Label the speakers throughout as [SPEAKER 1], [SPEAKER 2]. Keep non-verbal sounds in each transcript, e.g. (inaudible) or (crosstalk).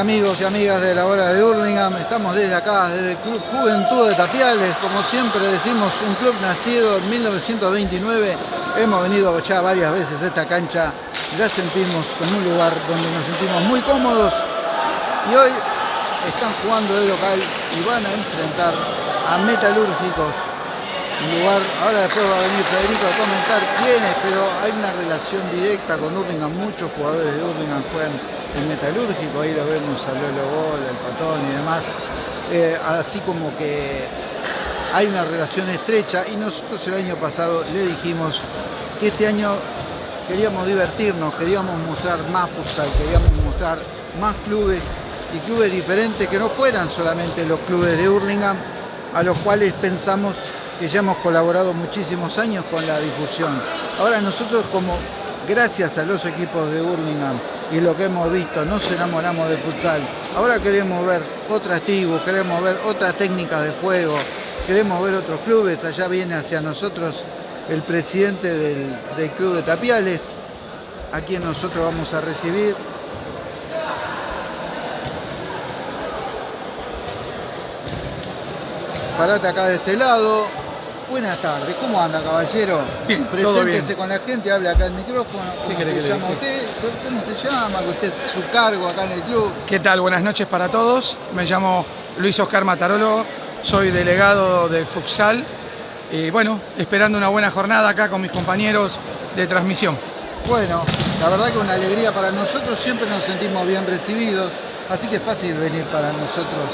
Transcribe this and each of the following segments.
[SPEAKER 1] amigos y amigas de la hora de Hurlingham, estamos desde acá, desde el Club Juventud de Tapiales, como siempre decimos, un club nacido en 1929, hemos venido ya varias veces a esta cancha, la sentimos como un lugar donde nos sentimos muy cómodos. Y hoy están jugando de local y van a enfrentar a Metalúrgicos, lugar, ahora después va a venir Federico a comentar quiénes, pero hay una relación directa con Hurlingham, muchos jugadores de Hurlingham juegan el metalúrgico, ahí lo vemos a Lolo Gol, el Patón y demás, eh, así como que hay una relación estrecha y nosotros el año pasado le dijimos que este año queríamos divertirnos, queríamos mostrar más futsal, queríamos mostrar más clubes y clubes diferentes que no fueran solamente los clubes de Hurlingham, a los cuales pensamos que ya hemos colaborado muchísimos años con la difusión. Ahora nosotros como gracias a los equipos de Hurlingham y lo que hemos visto, nos enamoramos del futsal. Ahora queremos ver otras tribus, queremos ver otras técnicas de juego, queremos ver otros clubes. Allá viene hacia nosotros el presidente del, del club de Tapiales, a quien nosotros vamos a recibir. Parate acá de este lado. Buenas tardes, ¿cómo anda caballero?
[SPEAKER 2] Bien,
[SPEAKER 1] Preséntese
[SPEAKER 2] bien.
[SPEAKER 1] con la gente, hable acá el micrófono. ¿Cómo se
[SPEAKER 2] que
[SPEAKER 1] llama usted? ¿Cómo se llama? Usted es su cargo acá en el club.
[SPEAKER 2] ¿Qué tal? Buenas noches para todos. Me llamo Luis Oscar Matarolo, soy delegado del Futsal. Y bueno, esperando una buena jornada acá con mis compañeros de transmisión.
[SPEAKER 1] Bueno, la verdad que una alegría para nosotros, siempre nos sentimos bien recibidos, así que es fácil venir para nosotros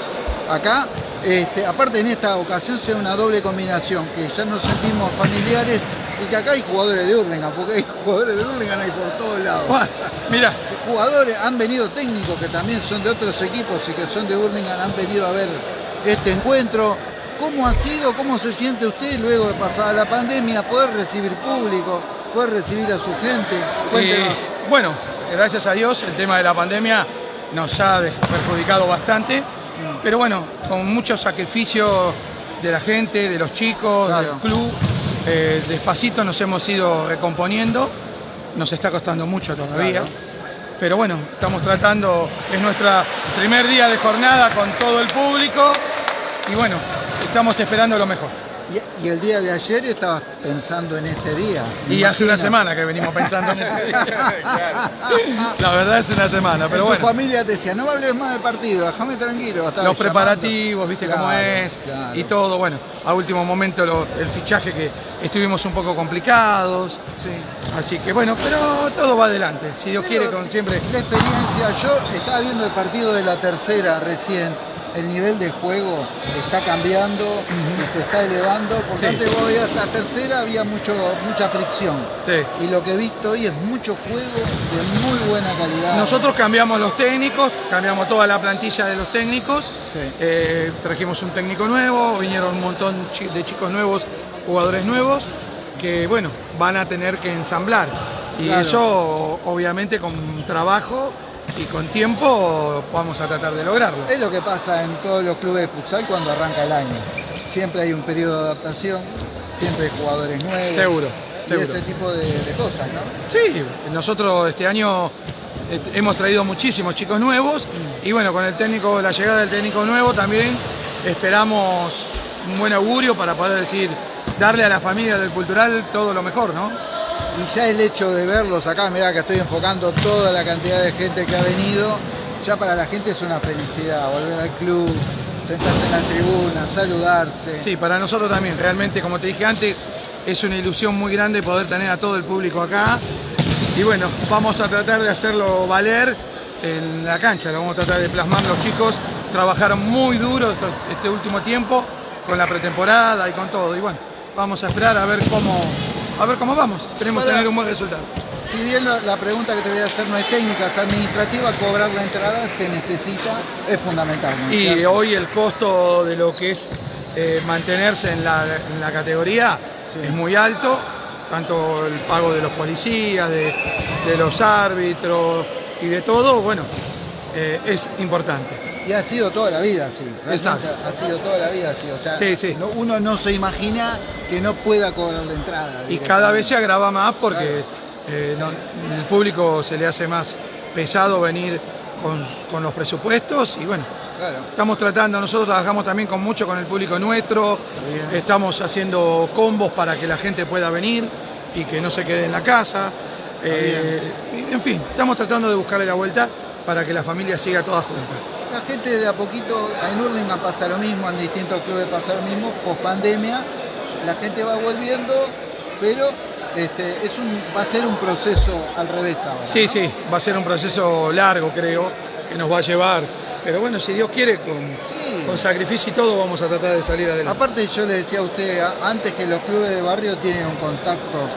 [SPEAKER 1] acá. Este, aparte en esta ocasión sea una doble combinación, que ya nos sentimos familiares y que acá hay jugadores de Hurlingham, porque hay jugadores de Hurlingham hay por todos lados.
[SPEAKER 2] Bueno, mira,
[SPEAKER 1] Jugadores, han venido técnicos que también son de otros equipos y que son de Hurlingham, han venido a ver este encuentro. ¿Cómo ha sido, cómo se siente usted luego de pasada la pandemia, poder recibir público, poder recibir a su gente? Cuéntenos.
[SPEAKER 2] eh, bueno, gracias a Dios el tema de la pandemia nos ha perjudicado bastante, pero bueno, con mucho sacrificio de la gente, de los chicos,
[SPEAKER 1] Claro.
[SPEAKER 2] del club, eh, despacito nos hemos ido recomponiendo, nos está costando mucho todavía.
[SPEAKER 1] Claro.
[SPEAKER 2] Pero bueno, estamos tratando, es nuestro primer día de jornada con todo el público y bueno, estamos esperando lo mejor.
[SPEAKER 1] Y, y el día de ayer estabas pensando en este día.
[SPEAKER 2] Y hace una semana que venimos pensando en este día. (laughs) La verdad es una semana, pero
[SPEAKER 1] tu
[SPEAKER 2] bueno,
[SPEAKER 1] familia te decía, no me hables más de partido, déjame tranquilo.
[SPEAKER 2] los
[SPEAKER 1] llamando.
[SPEAKER 2] preparativos, viste cómo
[SPEAKER 1] Claro,
[SPEAKER 2] es
[SPEAKER 1] claro.
[SPEAKER 2] y todo, bueno, a último momento lo- el fichaje que estuvimos un poco complicados,
[SPEAKER 1] Sí.
[SPEAKER 2] así que bueno, pero todo va adelante, si Dios
[SPEAKER 1] Pero
[SPEAKER 2] quiere, con siempre.
[SPEAKER 1] La experiencia, yo estaba viendo el partido de la tercera recién. El nivel de juego está cambiando y se está elevando. Porque
[SPEAKER 2] Sí.
[SPEAKER 1] antes vos veías la tercera había mucho, mucha fricción.
[SPEAKER 2] Sí.
[SPEAKER 1] Y lo que he visto hoy es mucho juego de muy buena calidad.
[SPEAKER 2] Nosotros cambiamos los técnicos, cambiamos toda la plantilla de los técnicos,
[SPEAKER 1] Sí.
[SPEAKER 2] eh, trajimos un técnico nuevo, vinieron un montón de chicos nuevos, jugadores nuevos, que bueno, van a tener que ensamblar. Y
[SPEAKER 1] Claro.
[SPEAKER 2] eso obviamente con trabajo y con tiempo vamos a tratar de lograrlo.
[SPEAKER 1] Es lo que pasa en todos los clubes de futsal cuando arranca el año. Siempre hay un periodo de adaptación, siempre hay jugadores nuevos.
[SPEAKER 2] Seguro,
[SPEAKER 1] Y
[SPEAKER 2] seguro.
[SPEAKER 1] ese tipo de, de cosas, ¿no?
[SPEAKER 2] Sí, nosotros este año eh, hemos traído muchísimos chicos nuevos y bueno, con el técnico, la llegada del técnico nuevo también esperamos un buen augurio para poder decir, darle a la familia del cultural todo lo mejor, ¿no?
[SPEAKER 1] Y ya el hecho de verlos acá, mirá que estoy enfocando toda la cantidad de gente que ha venido, ya para la gente es una felicidad, volver al club, sentarse en la tribuna, saludarse.
[SPEAKER 2] Sí, para nosotros también, realmente como te dije antes, es una ilusión muy grande poder tener a todo el público acá. Y bueno, vamos a tratar de hacerlo valer en la cancha, lo vamos a tratar de plasmar los chicos, trabajaron muy duro este último tiempo con la pretemporada y con todo. Y bueno, vamos a esperar a ver cómo, a ver cómo vamos, esperemos
[SPEAKER 1] Para-
[SPEAKER 2] tener un buen resultado.
[SPEAKER 1] Si bien la, la pregunta que te voy a hacer no es técnica, es administrativa, cobrar la entrada se necesita, es fundamental. ¿no es
[SPEAKER 2] Y
[SPEAKER 1] cierto?
[SPEAKER 2] hoy el costo de lo que es eh, mantenerse en la, en la categoría
[SPEAKER 1] Sí.
[SPEAKER 2] es muy alto, tanto el pago de los policías, de, de los árbitros y de todo, bueno, eh, es importante.
[SPEAKER 1] Y ha sido toda la vida así.
[SPEAKER 2] Exacto.
[SPEAKER 1] Ha sido toda la vida así. O sea,
[SPEAKER 2] Sí, sí.
[SPEAKER 1] no- uno no se imagina que no pueda cobrar la entrada.
[SPEAKER 2] Y cada vez se agrava más porque
[SPEAKER 1] Claro.
[SPEAKER 2] eh, no- el público se le hace más pesado venir con, con los presupuestos y bueno,
[SPEAKER 1] Claro.
[SPEAKER 2] estamos tratando, nosotros trabajamos también con mucho con el público nuestro,
[SPEAKER 1] Bien.
[SPEAKER 2] estamos haciendo combos para que la gente pueda venir y que no se quede en la casa. Eh, en fin, estamos tratando de buscarle la vuelta para que la familia siga toda junta.
[SPEAKER 1] La gente de a poquito, en Hurlingham pasa lo mismo, en distintos clubes pasa lo mismo, post pandemia, la gente va volviendo, pero este, es un, va a ser un proceso al revés ahora.
[SPEAKER 2] Sí,
[SPEAKER 1] ¿no?
[SPEAKER 2] sí, va a ser un proceso largo, creo, que nos va a llevar. Pero bueno, si Dios quiere, con,
[SPEAKER 1] Sí.
[SPEAKER 2] con sacrificio y todo, vamos a tratar de salir adelante.
[SPEAKER 1] Aparte yo le decía a usted, antes que los clubes de barrio tienen un contacto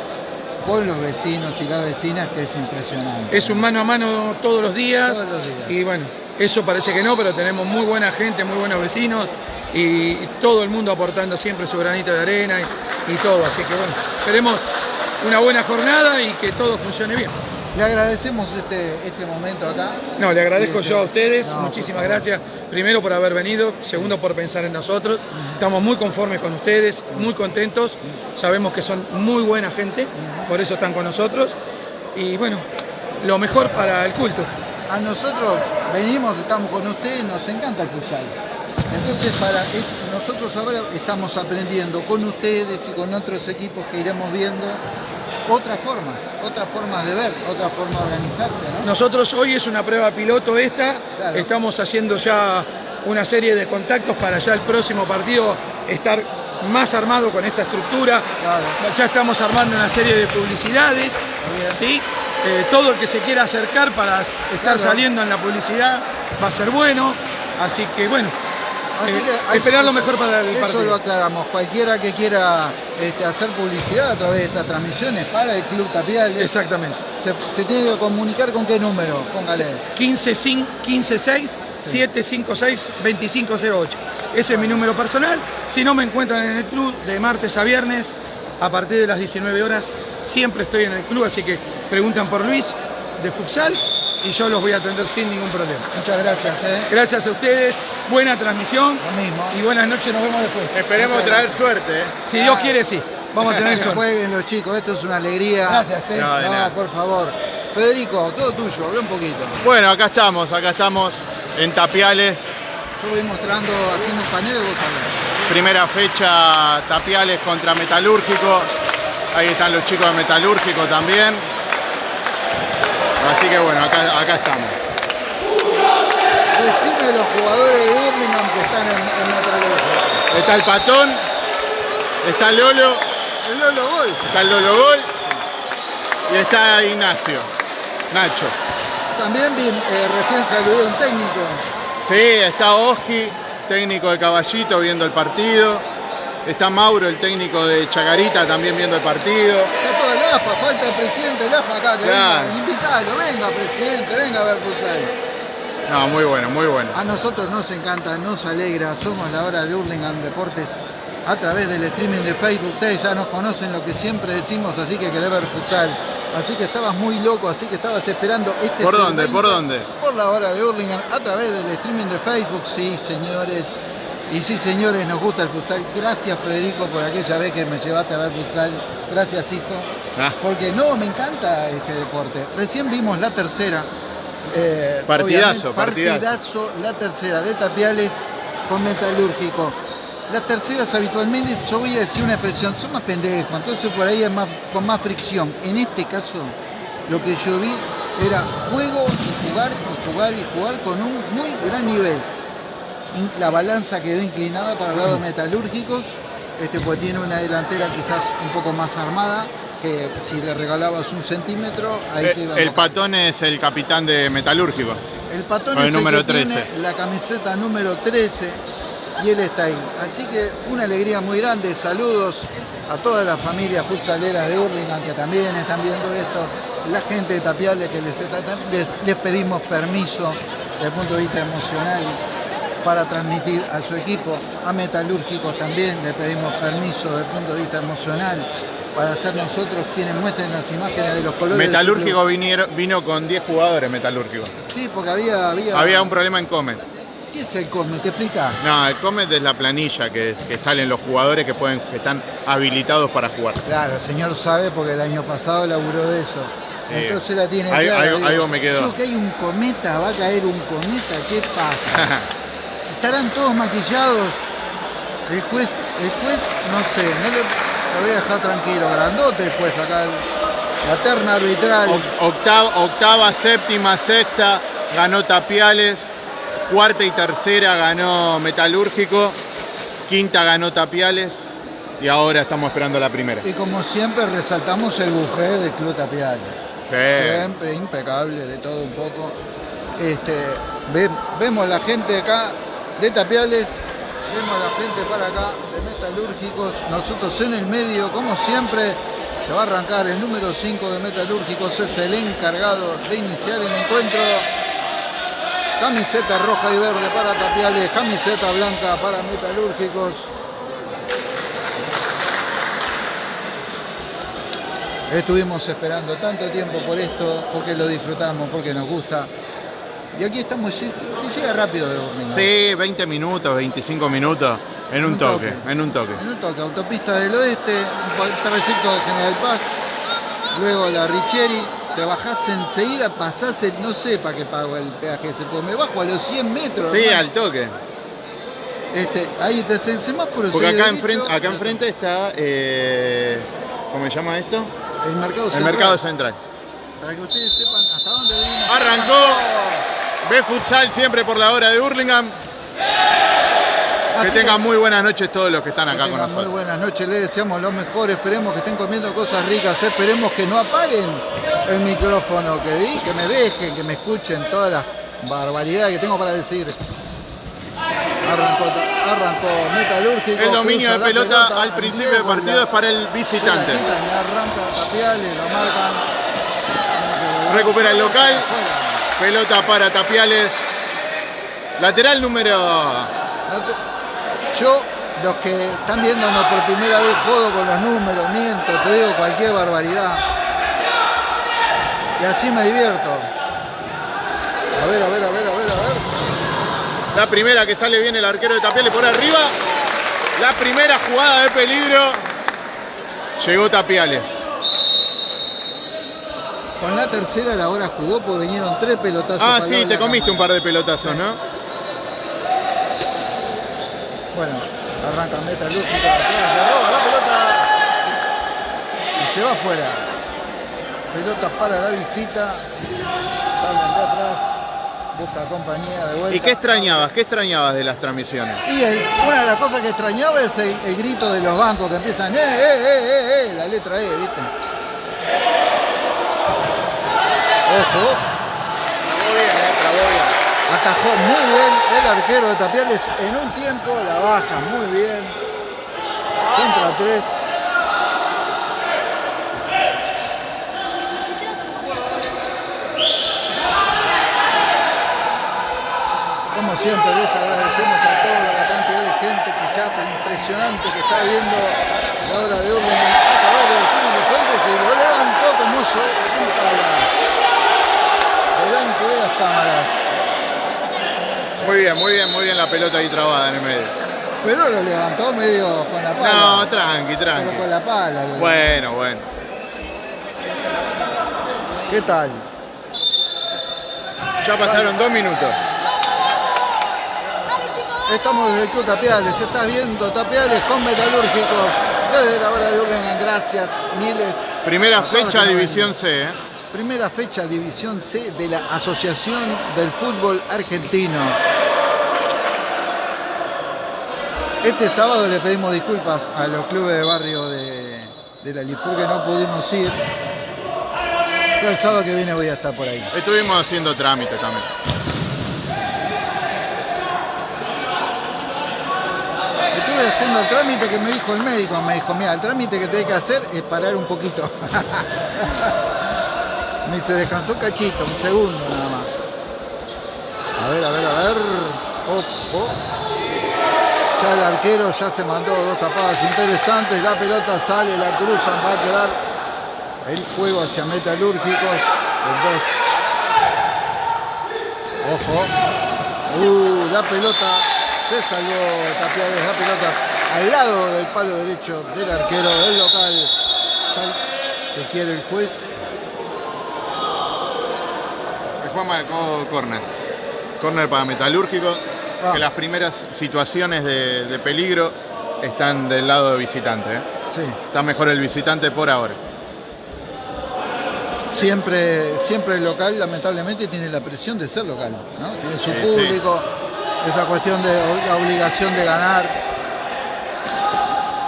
[SPEAKER 1] con los vecinos y las vecinas que es impresionante.
[SPEAKER 2] Es un mano a mano todos los días.
[SPEAKER 1] Todos los días.
[SPEAKER 2] Y bueno, eso parece que no, pero tenemos muy buena gente, muy buenos vecinos y, todo el mundo aportando siempre su granito de arena y, y todo. Así que bueno, esperemos una buena jornada y que todo funcione bien.
[SPEAKER 1] Le agradecemos este, este momento acá.
[SPEAKER 2] No, le agradezco yo a
[SPEAKER 1] sí.
[SPEAKER 2] ustedes,
[SPEAKER 1] No,
[SPEAKER 2] muchísimas gracias. Primero por haber venido, segundo por pensar en nosotros. Estamos muy conformes con ustedes, muy contentos. Sabemos que son muy buena gente, por eso están con nosotros. Y bueno, lo mejor para el culto.
[SPEAKER 1] A nosotros venimos, estamos con ustedes, nos encanta el futsal. Entonces, para es- nosotros ahora estamos aprendiendo con ustedes y con otros equipos que iremos viendo otras formas, otras formas de ver, otras formas de organizarse, ¿no?
[SPEAKER 2] Nosotros hoy es una prueba piloto esta,
[SPEAKER 1] Claro.
[SPEAKER 2] estamos haciendo ya una serie de contactos para ya el próximo partido estar más armado con esta estructura.
[SPEAKER 1] Claro.
[SPEAKER 2] Ya estamos armando una serie de publicidades. ¿sí? Eh, todo el que se quiera acercar para estar
[SPEAKER 1] Claro.
[SPEAKER 2] saliendo en la publicidad va a ser bueno, así que bueno,
[SPEAKER 1] Así
[SPEAKER 2] eh,
[SPEAKER 1] que
[SPEAKER 2] esperar lo
[SPEAKER 1] eso-
[SPEAKER 2] mejor para el
[SPEAKER 1] Eso
[SPEAKER 2] partido.
[SPEAKER 1] lo aclaramos. Cualquiera que quiera este, hacer publicidad a través de estas transmisiones para el Club Tapiales,
[SPEAKER 2] Exactamente.
[SPEAKER 1] se, se tiene que comunicar con qué número, póngale.
[SPEAKER 2] 156 156 756 2508. Ese es mi número personal. Si no me encuentran en el club de martes a viernes a partir de las 19 horas, siempre estoy en el club, así que preguntan por Luis de futsal y yo los voy a atender sin ningún problema.
[SPEAKER 1] Muchas gracias. ¿eh?
[SPEAKER 2] Gracias a ustedes, buena transmisión
[SPEAKER 1] Lo mismo.
[SPEAKER 2] y buenas noches, nos vemos después.
[SPEAKER 3] Esperemos traer suerte. ¿eh?
[SPEAKER 2] Si Dios quiere, sí. Vamos a tener
[SPEAKER 1] Que
[SPEAKER 2] suerte.
[SPEAKER 1] jueguen los chicos, esto es una alegría.
[SPEAKER 2] Gracias, eh.
[SPEAKER 3] No,
[SPEAKER 1] por favor. Federico, todo tuyo, habla un poquito.
[SPEAKER 3] Bueno, acá estamos, acá estamos en Tapiales.
[SPEAKER 1] Yo voy mostrando, haciendo un paneo y vos hablás.
[SPEAKER 3] Primera fecha Tapiales contra Metalúrgico. Ahí están los chicos de Metalúrgico también. Así que bueno, acá, acá estamos.
[SPEAKER 1] Decime los jugadores de Birmingham que están en, en Metalúrgico.
[SPEAKER 3] Está el Patón, está Lolo,
[SPEAKER 1] El Lolo Gol.
[SPEAKER 3] está el Lolo Gol y está Ignacio, Nacho.
[SPEAKER 1] También vi, eh, recién saludé un técnico.
[SPEAKER 3] Sí, está Oski, técnico de Caballito, viendo el partido. Está Mauro, el técnico de Chacarita, también viendo el partido.
[SPEAKER 1] Está todo el AFA, falta el presidente del AFA acá, que
[SPEAKER 3] Claro.
[SPEAKER 1] venga, invitalo, venga presidente, venga a ver futsal.
[SPEAKER 3] No, muy bueno, muy bueno.
[SPEAKER 1] A nosotros nos encanta, nos alegra, somos la hora de Hurlingham Deportes a través del streaming de Facebook. Ustedes ya nos conocen lo que siempre decimos, así que querés ver futsal. Así que estabas muy loco, así que estabas esperando este
[SPEAKER 3] ¿Por dónde? ¿Por dónde?
[SPEAKER 1] Por la hora de Hurlingham a través del streaming de Facebook. Sí, señores. Y sí, señores, nos gusta el futsal. Gracias, Federico, por aquella vez que me llevaste a ver futsal. Gracias, hijo.
[SPEAKER 3] Ah.
[SPEAKER 1] Porque no, me encanta este deporte. Recién vimos la tercera. eh,
[SPEAKER 3] Partidazo, partidazo.
[SPEAKER 1] partidazo, la tercera de Tapiales con Metalúrgico. Las terceras habitualmente, yo voy a decir una expresión, son más pendejos, entonces por ahí es más, con más fricción. En este caso, lo que yo vi era juego y jugar y jugar y jugar con un muy gran nivel. La balanza quedó inclinada para el lado Metalúrgicos, este, pues tiene una delantera quizás un poco más armada, que si le regalabas un centímetro, ahí te
[SPEAKER 3] Eh,
[SPEAKER 1] iba a
[SPEAKER 3] El. Patón es el capitán de Metalúrgico.
[SPEAKER 1] El patón
[SPEAKER 3] el
[SPEAKER 1] es el
[SPEAKER 3] número
[SPEAKER 1] que
[SPEAKER 3] 13.
[SPEAKER 1] tiene la camiseta número 13 y él está ahí. Así que una alegría muy grande. Saludos a toda la familia futsaleras de Hurlingham que también están viendo esto. La gente de Tapiales que les, está- les, les pedimos permiso desde el punto de vista emocional para transmitir a su equipo. A Metalúrgicos también le pedimos permiso desde el punto de vista emocional para ser nosotros quienes muestren las imágenes de los colores.
[SPEAKER 3] Metalúrgico vinieron- vino con 10 jugadores Metalúrgico.
[SPEAKER 1] Sí, porque había... Había,
[SPEAKER 3] Había un problema en Come.
[SPEAKER 1] ¿Qué es el Comet? ¿Te explica?
[SPEAKER 3] No, el Comet es la planilla que, que salen los jugadores que pueden que están habilitados para jugar.
[SPEAKER 1] Claro, el señor sabe porque el año pasado laburó de eso. Entonces la tiene
[SPEAKER 3] Ahí-
[SPEAKER 1] clara.
[SPEAKER 3] algo-
[SPEAKER 1] digo,
[SPEAKER 3] algo me quedó.
[SPEAKER 1] Yo que hay un cometa, va a caer un cometa, ¿qué pasa? (laughs) ¿Estarán todos maquillados? El juez, el juez, no sé, no le, lo voy a dejar tranquilo, grandote el juez acá, la terna arbitral.
[SPEAKER 3] O- Octava, octava, séptima, sexta ganó Tapiales, cuarta y tercera ganó Metalúrgico, quinta ganó Tapiales y ahora estamos esperando la primera.
[SPEAKER 1] Y como siempre resaltamos el buffet del Club Tapial.
[SPEAKER 3] Sí.
[SPEAKER 1] Siempre impecable, de todo un poco. Este, ve- vemos la gente acá de Tapiales, vemos la gente para acá de Metalúrgicos, nosotros en el medio, como siempre, se va a arrancar el número 5 de Metalúrgicos, es el encargado de iniciar el encuentro. Camiseta roja y verde para Tapiales, camiseta blanca para Metalúrgicos. Estuvimos esperando tanto tiempo por esto, porque lo disfrutamos, porque nos gusta. Y aquí estamos, se, se llega rápido de Burlingame.
[SPEAKER 3] Sí, 20 minutos, 25 minutos en un toque, en un toque.
[SPEAKER 1] En un toque, autopista del oeste, un trayecto de General Paz, luego la Richieri, te bajás enseguida, pasás, el- no sé para qué pago el peaje ese, porque me bajo a los 100 metros.
[SPEAKER 3] Sí,
[SPEAKER 1] hermano.
[SPEAKER 3] al toque.
[SPEAKER 1] Este, ahí te el semáforo.
[SPEAKER 3] Porque acá enfrente, acá enfrente está, eh, ¿cómo se llama esto?
[SPEAKER 1] El mercado
[SPEAKER 3] El
[SPEAKER 1] central.
[SPEAKER 3] mercado central.
[SPEAKER 1] Para que ustedes sepan hasta dónde venimos.
[SPEAKER 3] Arrancó. Ve futsal siempre por la hora de Hurlingham. Que
[SPEAKER 1] Así
[SPEAKER 3] tengan muy buenas noches todos los que están
[SPEAKER 1] Que
[SPEAKER 3] acá con
[SPEAKER 1] tengan muy
[SPEAKER 3] nosotros.
[SPEAKER 1] buenas noches, les deseamos lo mejor, esperemos que estén comiendo cosas ricas, esperemos que no apaguen el micrófono, que, di- que me dejen, que me escuchen todas las barbaridades que tengo para decir. Arrancó, arrancó Metalúrgico.
[SPEAKER 3] El dominio de pelota al principio del partido
[SPEAKER 1] la-
[SPEAKER 3] es para el
[SPEAKER 1] la
[SPEAKER 3] visitante.
[SPEAKER 1] quitan arranca Tapiales, lo marcan.
[SPEAKER 3] Recupera el local. Pelota para Tapiales. Lateral número.
[SPEAKER 1] Yo, los que están viéndonos por primera vez, jodo con los números, miento, te digo cualquier barbaridad. Y así me divierto. A ver, a ver, a ver, a ver, a ver.
[SPEAKER 3] La primera que sale bien el arquero de Tapiales por arriba. La primera jugada de peligro. Llegó Tapiales.
[SPEAKER 1] Con la tercera la hora jugó porque vinieron tres pelotazos.
[SPEAKER 3] Ah,
[SPEAKER 1] para
[SPEAKER 3] sí, te comiste un par de pelotazos, ¿no?
[SPEAKER 1] Bueno, arranca le roba la pelota. Y se va afuera. Pelota para la visita. Salen de atrás. Busca compañía de vuelta.
[SPEAKER 3] ¿Y qué extrañabas? ¿Qué extrañabas de las transmisiones?
[SPEAKER 1] Y el- una de las cosas que extrañaba es el, el grito de los bancos que empiezan, eh, eh, eh, eh, eh, la letra E, ¿viste? Ojo, atajó muy bien el arquero de Tapiales en un tiempo, la baja muy bien. Contra tres. Como siempre les agradecemos a toda la cantidad de gente que ya impresionante que está viendo la hora de orden a través del túnel de fuentes que lo levantó como se delante de las cámaras.
[SPEAKER 3] Muy bien, muy bien, muy bien la pelota ahí trabada en el medio.
[SPEAKER 1] Pero lo levantó medio con la pala.
[SPEAKER 3] No, tranqui,
[SPEAKER 1] pero con
[SPEAKER 3] tranqui.
[SPEAKER 1] la pala. lo
[SPEAKER 3] Bueno, bueno.
[SPEAKER 1] ¿Qué tal?
[SPEAKER 3] Ya pasaron dos minutos.
[SPEAKER 1] Estamos desde el Club Tapiales, estás viendo Tapiales con Metalúrgicos desde la hora de Urlingan, gracias, miles.
[SPEAKER 3] Primera fecha División. C, ¿eh?
[SPEAKER 1] Primera fecha División C de la Asociación del Fútbol Argentino. Este sábado le pedimos disculpas a los clubes de barrio de, de la Lifur que no pudimos ir. Pero el sábado que viene voy a estar por ahí.
[SPEAKER 3] Estuvimos haciendo trámites también.
[SPEAKER 1] Estuve haciendo el trámite que me dijo el médico. Me dijo, mira, el trámite que tenés que hacer es parar un poquito. (laughs) me dice, descansó un cachito, un segundo nada más. A ver, a ver, a ver. Ojo. Ya el arquero ya se mandó dos tapadas interesantes. La pelota sale, la cruzan, va a quedar el juego hacia metalúrgicos. El dos. Ojo. Uh, la pelota se salvó Tapiales, la pelota al lado del palo derecho del arquero del local. Sal que quiere el juez.
[SPEAKER 3] El Juan marcó corner. Corner para Metalúrgico.
[SPEAKER 1] Ah.
[SPEAKER 3] Que las primeras situaciones de, de peligro están del lado de visitante. ¿eh?
[SPEAKER 1] Sí,
[SPEAKER 3] Está mejor el visitante por ahora.
[SPEAKER 1] siempre, siempre el local lamentablemente tiene la presión de ser local, ¿no? Tiene su
[SPEAKER 3] sí.
[SPEAKER 1] público, esa cuestión de la obligación de ganar.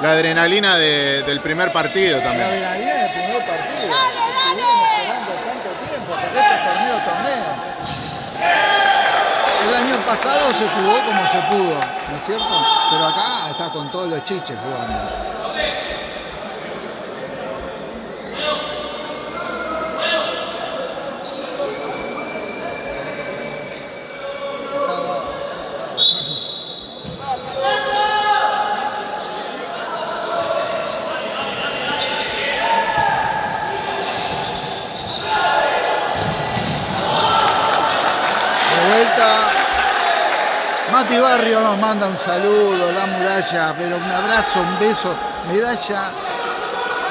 [SPEAKER 3] La adrenalina de- del primer partido
[SPEAKER 1] La
[SPEAKER 3] también.
[SPEAKER 1] adrenalina del primer partido. Estuvimos esperando tanto tiempo, porque. El año pasado se jugó como se pudo, ¿no es cierto? Pero acá está con todos los chiches jugando. De vuelta. Mati Barrio nos manda un saludo, la muralla, pero un abrazo, un beso, medalla,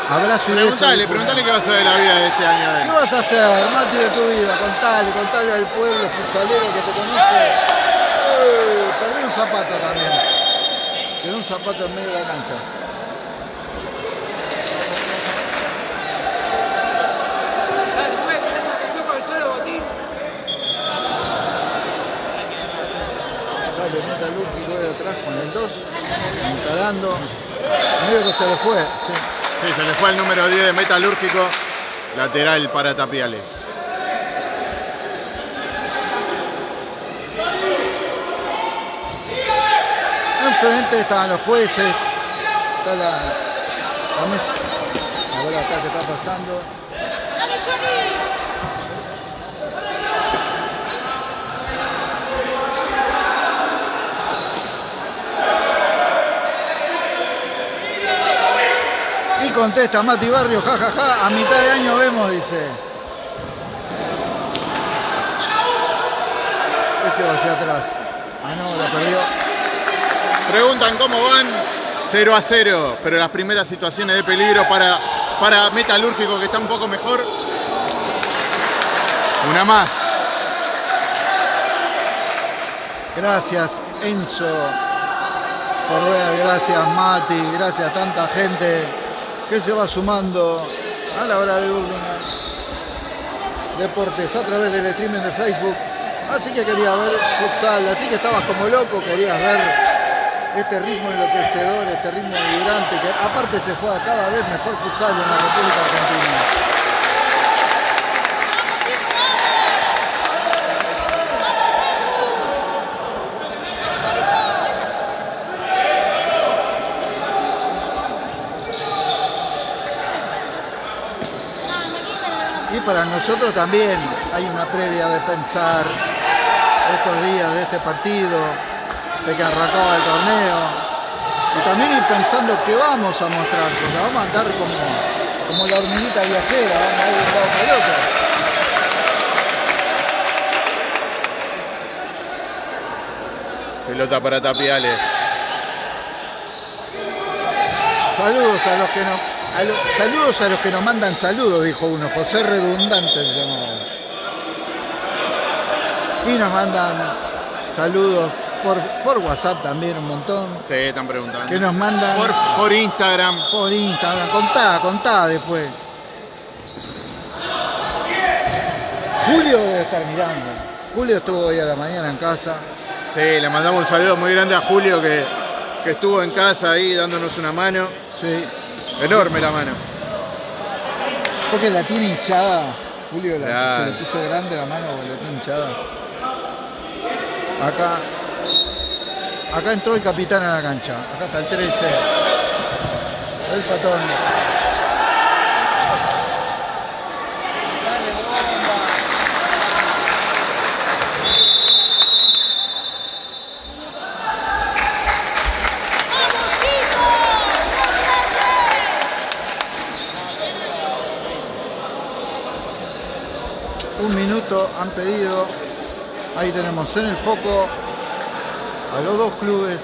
[SPEAKER 1] abrazo y beso.
[SPEAKER 3] Preguntale,
[SPEAKER 1] dijo.
[SPEAKER 3] preguntale qué va a ser de la vida de este año.
[SPEAKER 1] ¿Qué vas a hacer, Mati, de tu vida? Contale, contale al pueblo futsalero que te conoce. Eh, perdí un zapato también. Quedó un zapato en medio de la cancha. Sale metalúrgico de atrás con el 2, instalando. Medio que se le fue, sí.
[SPEAKER 3] Sí, se le fue el número 10 de Metalúrgico. Lateral para Tapiales.
[SPEAKER 1] Enfrente estaban los jueces. Está la, la mesa. A ver acá qué está pasando. Contesta Mati Barrio, jajaja, ja, ja, a mitad de año vemos, dice. Ese va hacia atrás. Ah, no, la perdió.
[SPEAKER 3] Preguntan cómo van. 0 a 0, pero las primeras situaciones de peligro para, para Metalúrgico que está un poco mejor. Una más.
[SPEAKER 1] Gracias Enzo por ver, gracias Mati, gracias tanta gente que se va sumando a la hora de Urlingan Deportes a través del streaming de Facebook. Así que quería ver futsal, así que estabas como loco, querías ver este ritmo enloquecedor, este ritmo vibrante, que aparte se juega cada vez mejor futsal en la República Argentina. Para nosotros también hay una previa de pensar estos días de este partido, de que arrancaba el torneo, y también ir pensando qué vamos a mostrar, porque vamos a andar como, como la hormiguita viajera, vamos a ir de un lado para otro.
[SPEAKER 3] Pelota para Tapiales.
[SPEAKER 1] Saludos a los que nos, a lo- saludos a los que nos mandan saludos, dijo uno, José Redundante se llamaba. Y nos mandan saludos por, por WhatsApp también un montón.
[SPEAKER 3] Se están preguntando.
[SPEAKER 1] Que nos mandan
[SPEAKER 3] Por, por Instagram.
[SPEAKER 1] por Instagram. Contá, contá después. Julio debe estar mirando. Julio estuvo hoy a la mañana en casa.
[SPEAKER 3] Sí, le mandamos un saludo muy grande a Julio que, que estuvo en casa ahí dándonos una mano.
[SPEAKER 1] Sí.
[SPEAKER 3] Enorme la mano.
[SPEAKER 1] Porque la tiene hinchada. Julio la-
[SPEAKER 3] Claro.
[SPEAKER 1] se le puso grande la mano porque la tiene hinchada. Acá. Acá entró el capitán a la cancha. Acá está el 13. El patón. Un minuto han pedido Ahí tenemos en el foco a los dos clubes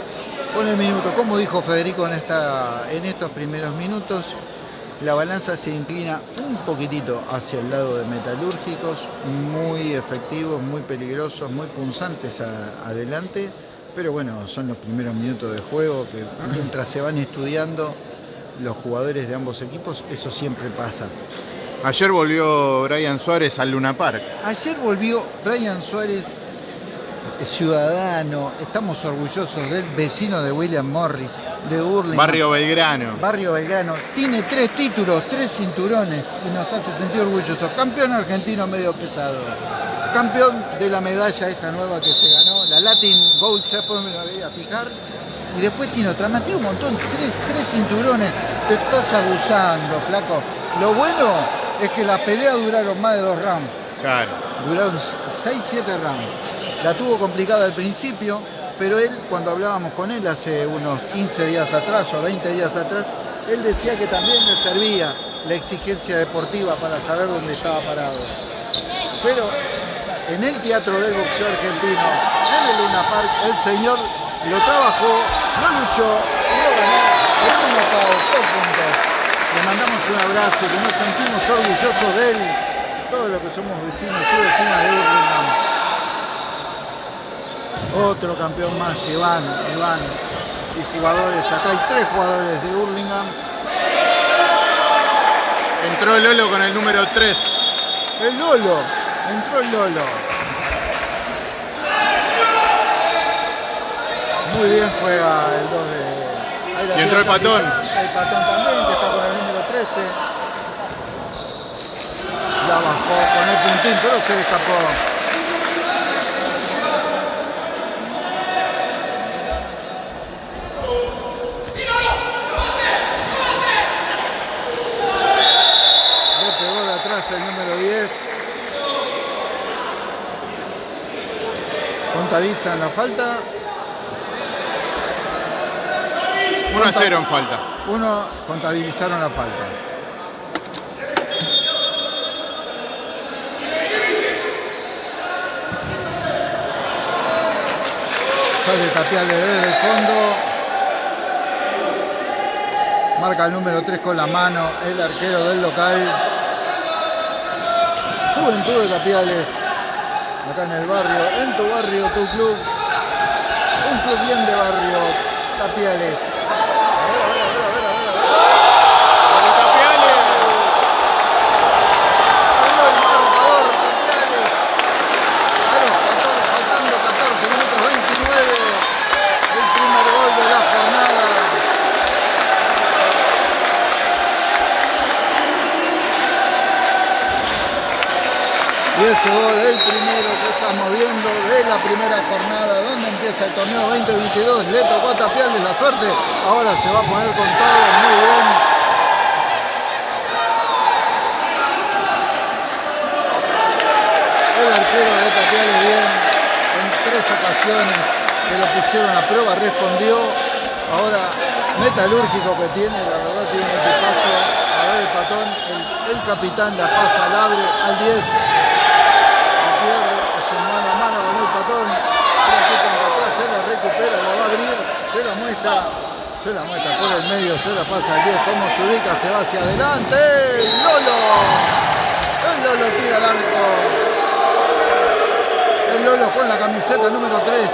[SPEAKER 1] con el minuto. Como dijo Federico en, esta, en estos primeros minutos, la balanza se inclina un poquitito hacia el lado de metalúrgicos, muy efectivos, muy peligrosos, muy punzantes adelante, pero bueno, son los primeros minutos de juego que mientras se van estudiando los jugadores de ambos equipos, eso siempre pasa.
[SPEAKER 3] Ayer volvió Brian Suárez al Luna Park.
[SPEAKER 1] Ayer volvió Brian Suárez ciudadano, estamos orgullosos del vecino de William Morris, de Burlingame.
[SPEAKER 3] Barrio Belgrano.
[SPEAKER 1] Barrio Belgrano. Tiene tres títulos, tres cinturones y nos hace sentir orgullosos. Campeón argentino medio pesado. Campeón de la medalla esta nueva que se ganó, la Latin Gold, ya me la voy a fijar. Y después tiene otra más, tiene un montón, tres, tres cinturones. Te estás abusando, flaco. Lo bueno es que las peleas duraron más de dos rounds.
[SPEAKER 3] Claro.
[SPEAKER 1] Duraron 6-7 rounds. La tuvo complicada al principio, pero él, cuando hablábamos con él hace unos 15 días atrás o 20 días atrás, él decía que también le servía la exigencia deportiva para saber dónde estaba parado. Pero en el teatro del boxeo argentino, en el Luna Park, el señor lo trabajó, lo luchó y lo ganó en un dos puntos. Le mandamos un abrazo, que nos sentimos orgullosos de él, todos los que somos vecinos y vecinas de Burlingame. Otro campeón más, Iván, Iván. Y jugadores, acá hay tres jugadores de Hurlingham.
[SPEAKER 3] Entró el Lolo con el número 3.
[SPEAKER 1] El Lolo, entró el Lolo. Muy bien juega el 2
[SPEAKER 3] de... y entró el patón.
[SPEAKER 1] El patón también, que está el número 13. La bajó con el puntín, pero se escapó. contabilizan la falta.
[SPEAKER 3] 1 a 0 en falta.
[SPEAKER 1] Uno contabilizaron la falta. Sale Tapiale desde el fondo. Marca el número 3 con la mano el arquero del local. Juventud de Tapiales acá en el barrio, en tu barrio, tu club, un club bien de barrio, Tapiales. 22, le tocó a Tapiales la suerte, ahora se va a poner con todo, muy bien. El arquero de Tapiales bien, en tres ocasiones que lo pusieron a prueba, respondió, ahora metalúrgico que tiene, la verdad tiene un equipazo, a ver el patón, el, el capitán la pasa al abre, al 10, muestra, se la muestra por el medio, se la pasa al 10, como se ubica, se va hacia adelante, el Lolo, el Lolo tira al arco, el Lolo con la camiseta número 3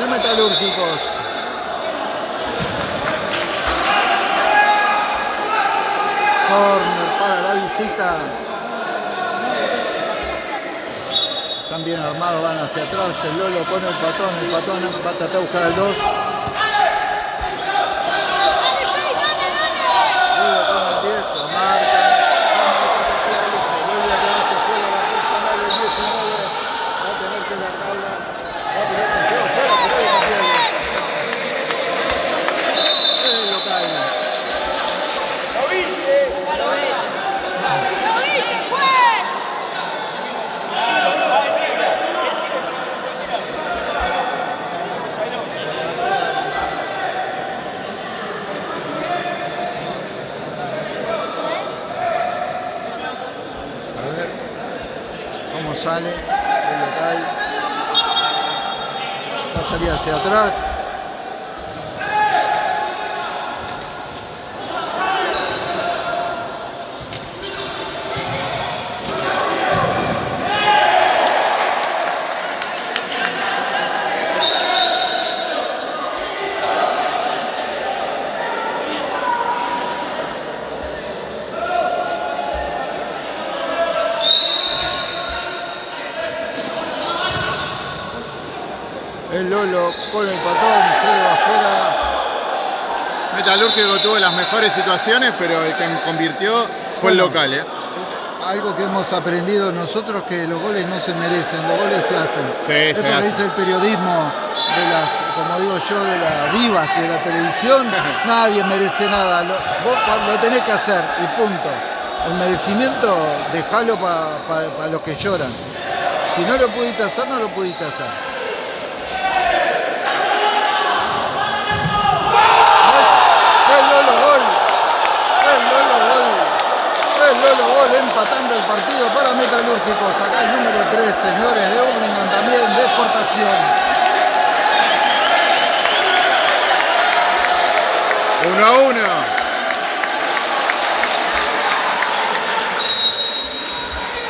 [SPEAKER 1] de Metalúrgicos. Corner para la visita. bien armados, van hacia atrás, el Lolo con el patón, el patón va a tratar buscar al 2. sale el local salida hacia atrás. El Lolo con el patón, se le va afuera.
[SPEAKER 3] Metalúrgico tuvo las mejores situaciones, pero el que convirtió fue el local, ¿eh?
[SPEAKER 1] Algo que hemos aprendido nosotros que los goles no se merecen, los goles se hacen.
[SPEAKER 3] Sí,
[SPEAKER 1] Eso
[SPEAKER 3] se
[SPEAKER 1] dice el periodismo de las, como digo yo, de las divas de la televisión, (laughs) nadie merece nada. Lo, vos pa- lo tenés que hacer y punto. El merecimiento, dejalo para los que lloran. Si no lo pudiste hacer, no lo pudiste hacer. El Lolo gol empatando el partido para Metalúrgicos. Acá el número 3, señores de Urlingan también de exportación.
[SPEAKER 3] Uno a uno.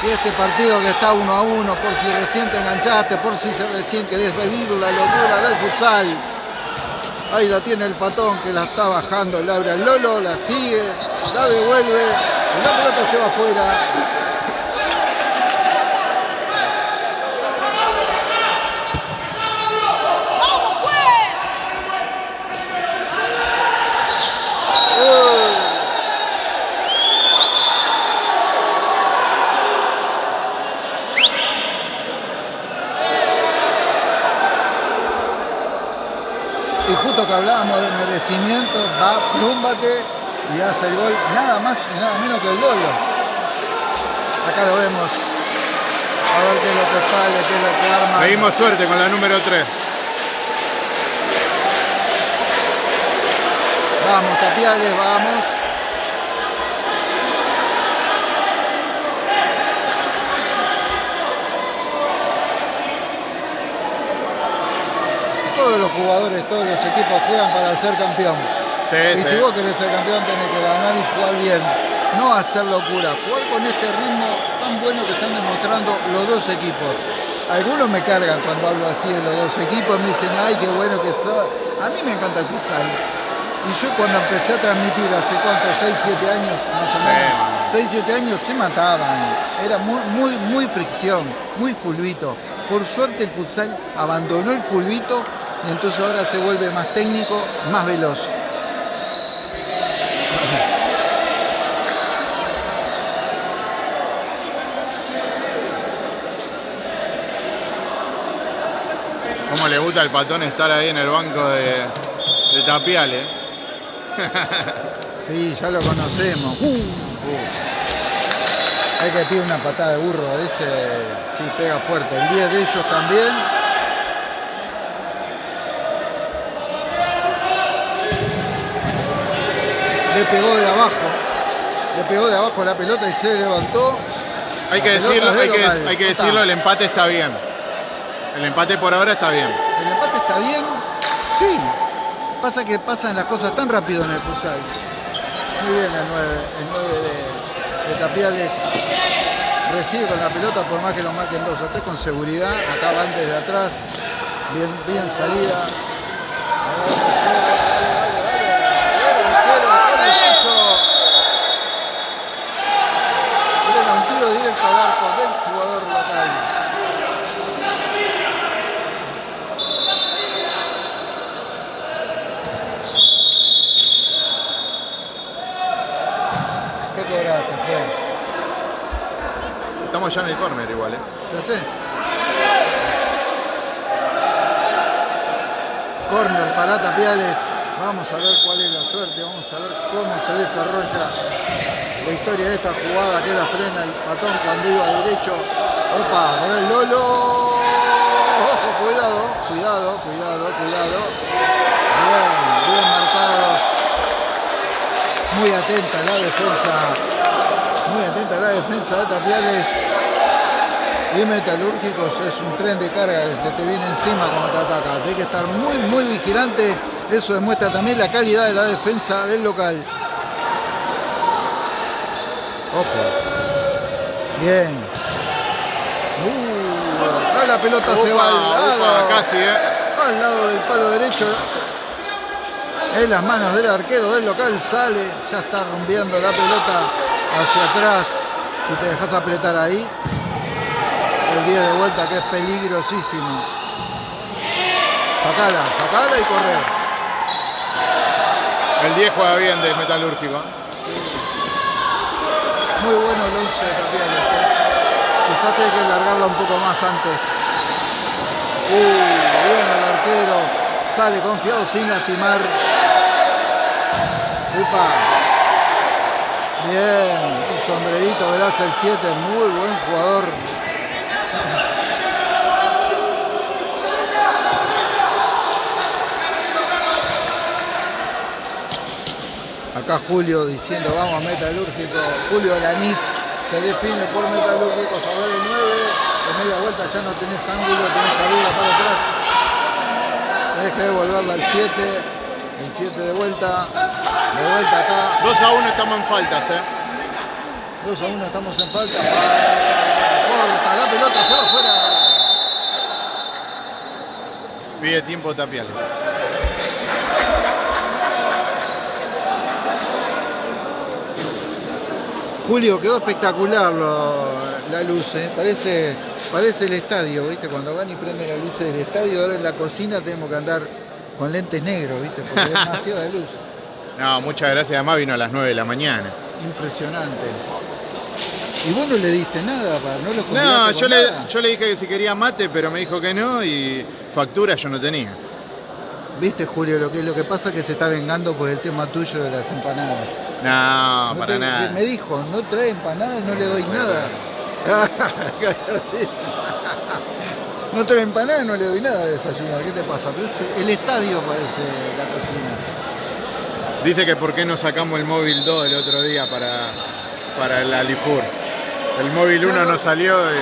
[SPEAKER 1] Y este partido que está uno a uno, por si recién te enganchaste, por si recién querés vivir la locura del futsal. Ahí la tiene el patón que la está bajando el Lolo, la sigue, la devuelve, la pelota se va afuera. Hablábamos de merecimiento, va Plúmbate y hace el gol nada más y nada menos que el Lolo. Acá lo vemos. A ver qué es lo que sale, qué es lo que arma.
[SPEAKER 3] Pedimos suerte con la número 3.
[SPEAKER 1] Vamos, Tapiales, vamos. Todos los jugadores, todos los equipos juegan para ser campeón.
[SPEAKER 3] Sí,
[SPEAKER 1] Y
[SPEAKER 3] sí.
[SPEAKER 1] si vos querés ser campeón tenés que ganar y jugar bien. No hacer locura. Jugar con este ritmo tan bueno que están demostrando los dos equipos. Algunos me cargan cuando hablo así de los dos equipos, me dicen, ay, qué bueno que sos. A mí me encanta el futsal. Y yo cuando empecé a transmitir hace cuánto, 6, 7 años más o menos, 6, 7 años se mataban. Era muy, muy, muy fricción, muy fulbito. Por suerte el futsal abandonó el fulbito y entonces ahora se vuelve más técnico, más veloz.
[SPEAKER 3] ¿Cómo le gusta al patón estar ahí en el banco de, de Tapiales?
[SPEAKER 1] Sí, ya lo conocemos. Hay que tiene una patada de burro, ese sí pega fuerte. El 10 de ellos también. Le pegó de abajo. Le pegó de abajo la pelota y se levantó.
[SPEAKER 3] Hay que
[SPEAKER 1] La
[SPEAKER 3] decirlo, hay que, hay decirlo, el empate está bien. El empate por ahora está bien.
[SPEAKER 1] ¿El empate está bien? Sí. Pasa que pasan las cosas tan rápido en el futsal. Muy bien el 9, el 9 de, Tapiales. Recibe con la pelota por más que lo marquen dos o con seguridad. Acá van desde atrás. Bien, bien salida. A ver, dale, dale, dale, dale, dale, con el pecho. Frena un tiro directo al arco del jugador local. ¿Qué cobraste, Fred?
[SPEAKER 3] Estamos ya en el córner igual, ¿eh?
[SPEAKER 1] Ya sé. Corner para Tapiales. Vamos a ver cuál es la suerte. Vamos a ver cómo se desarrolla la historia de esta jugada que la frena el patón cuando iba derecho. Opa, con el Lolo. Ojo, cuidado, cuidado, cuidado, cuidado. Bien, bien marcados. Muy atenta la defensa. Muy atenta la defensa de Tapiales. Y Metalúrgicos es un tren de carga que se te viene encima cuando te ataca. Tienes que estar muy, muy vigilante. Eso demuestra también la calidad de la defensa del local. Ojo. Bien. Uh, acá la pelota se va al lado.
[SPEAKER 3] casi, ¿eh?
[SPEAKER 1] Al lado del palo derecho. En las manos del arquero del local sale. Ya está rumbeando la pelota hacia atrás. Si te dejas apretar ahí. El 10 de vuelta que es peligrosísimo. Sacala, sacala y correr.
[SPEAKER 3] El 10 juega bien de metalúrgico.
[SPEAKER 1] Muy bueno el 11 también. Quizás tiene que largarla un poco más antes. Uh, bien el arquero. Sale confiado sin lastimar. Upa. Bien. Un sombrerito Velaz el 7. Muy buen jugador. Acá Julio diciendo vamos a Metalúrgico. Julio Lanís se define por Metalúrgico, favor el 9. De media vuelta ya no tenés ángulo, tenés cabida para atrás. Tenés que devolverla al 7. El 7 de vuelta. De vuelta acá.
[SPEAKER 3] 2 a 1 estamos en faltas, ¿eh?
[SPEAKER 1] 2 a 1 estamos en falta. Corta la pelota, se va afuera.
[SPEAKER 3] Pide tiempo Tapiales.
[SPEAKER 1] Julio, quedó espectacular lo- la luz, ¿eh? parece, parece el estadio, ¿viste? Cuando van y prenden las luces del estadio, ahora en la cocina tenemos que andar con lentes negros, ¿viste? Porque es demasiada luz. (laughs)
[SPEAKER 3] No, muchas gracias. Además vino a las 9 de la mañana.
[SPEAKER 1] Impresionante. ¿Y vos no le diste nada? Para, ¿No lo
[SPEAKER 3] No, yo le,
[SPEAKER 1] nada?
[SPEAKER 3] yo le dije que si quería mate, pero me dijo que no y factura yo no tenía.
[SPEAKER 1] ¿Viste, Julio? Lo que, lo que pasa es que se está vengando por el tema tuyo de las empanadas.
[SPEAKER 3] No,
[SPEAKER 1] No
[SPEAKER 3] para
[SPEAKER 1] te-
[SPEAKER 3] nada.
[SPEAKER 1] Me dijo, no trae empanadas, no le doy nada. (laughs) no trae empanadas, no le doy nada de desayunar. ¿Qué te pasa? Pero es- el estadio parece la cocina.
[SPEAKER 3] Dice que por qué no sacamos el móvil 2 el otro día para, para el Alifur. El móvil
[SPEAKER 1] Ya
[SPEAKER 3] 1
[SPEAKER 1] no-
[SPEAKER 3] no salió y...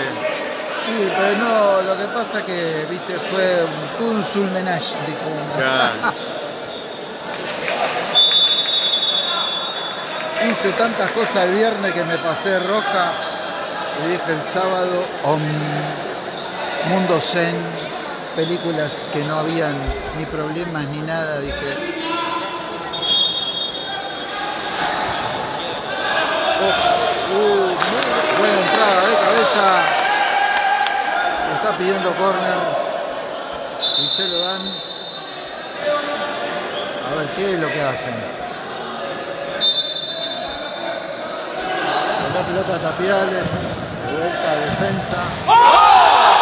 [SPEAKER 1] Sí, pero no, lo que pasa es que, viste, fue un, todo un sulmenage, dijo.
[SPEAKER 3] Claro. (laughs)
[SPEAKER 1] Hice tantas cosas el viernes que me pasé de rosca. Y dije el sábado, om, Mundo Zen, películas que no habían ni problemas ni nada. Dije. Oh, uh, buena entrada de cabeza. Está pidiendo córner. Y se lo dan. A ver qué es lo que hacen. La pelota a Tapiales, de vuelta a defensa.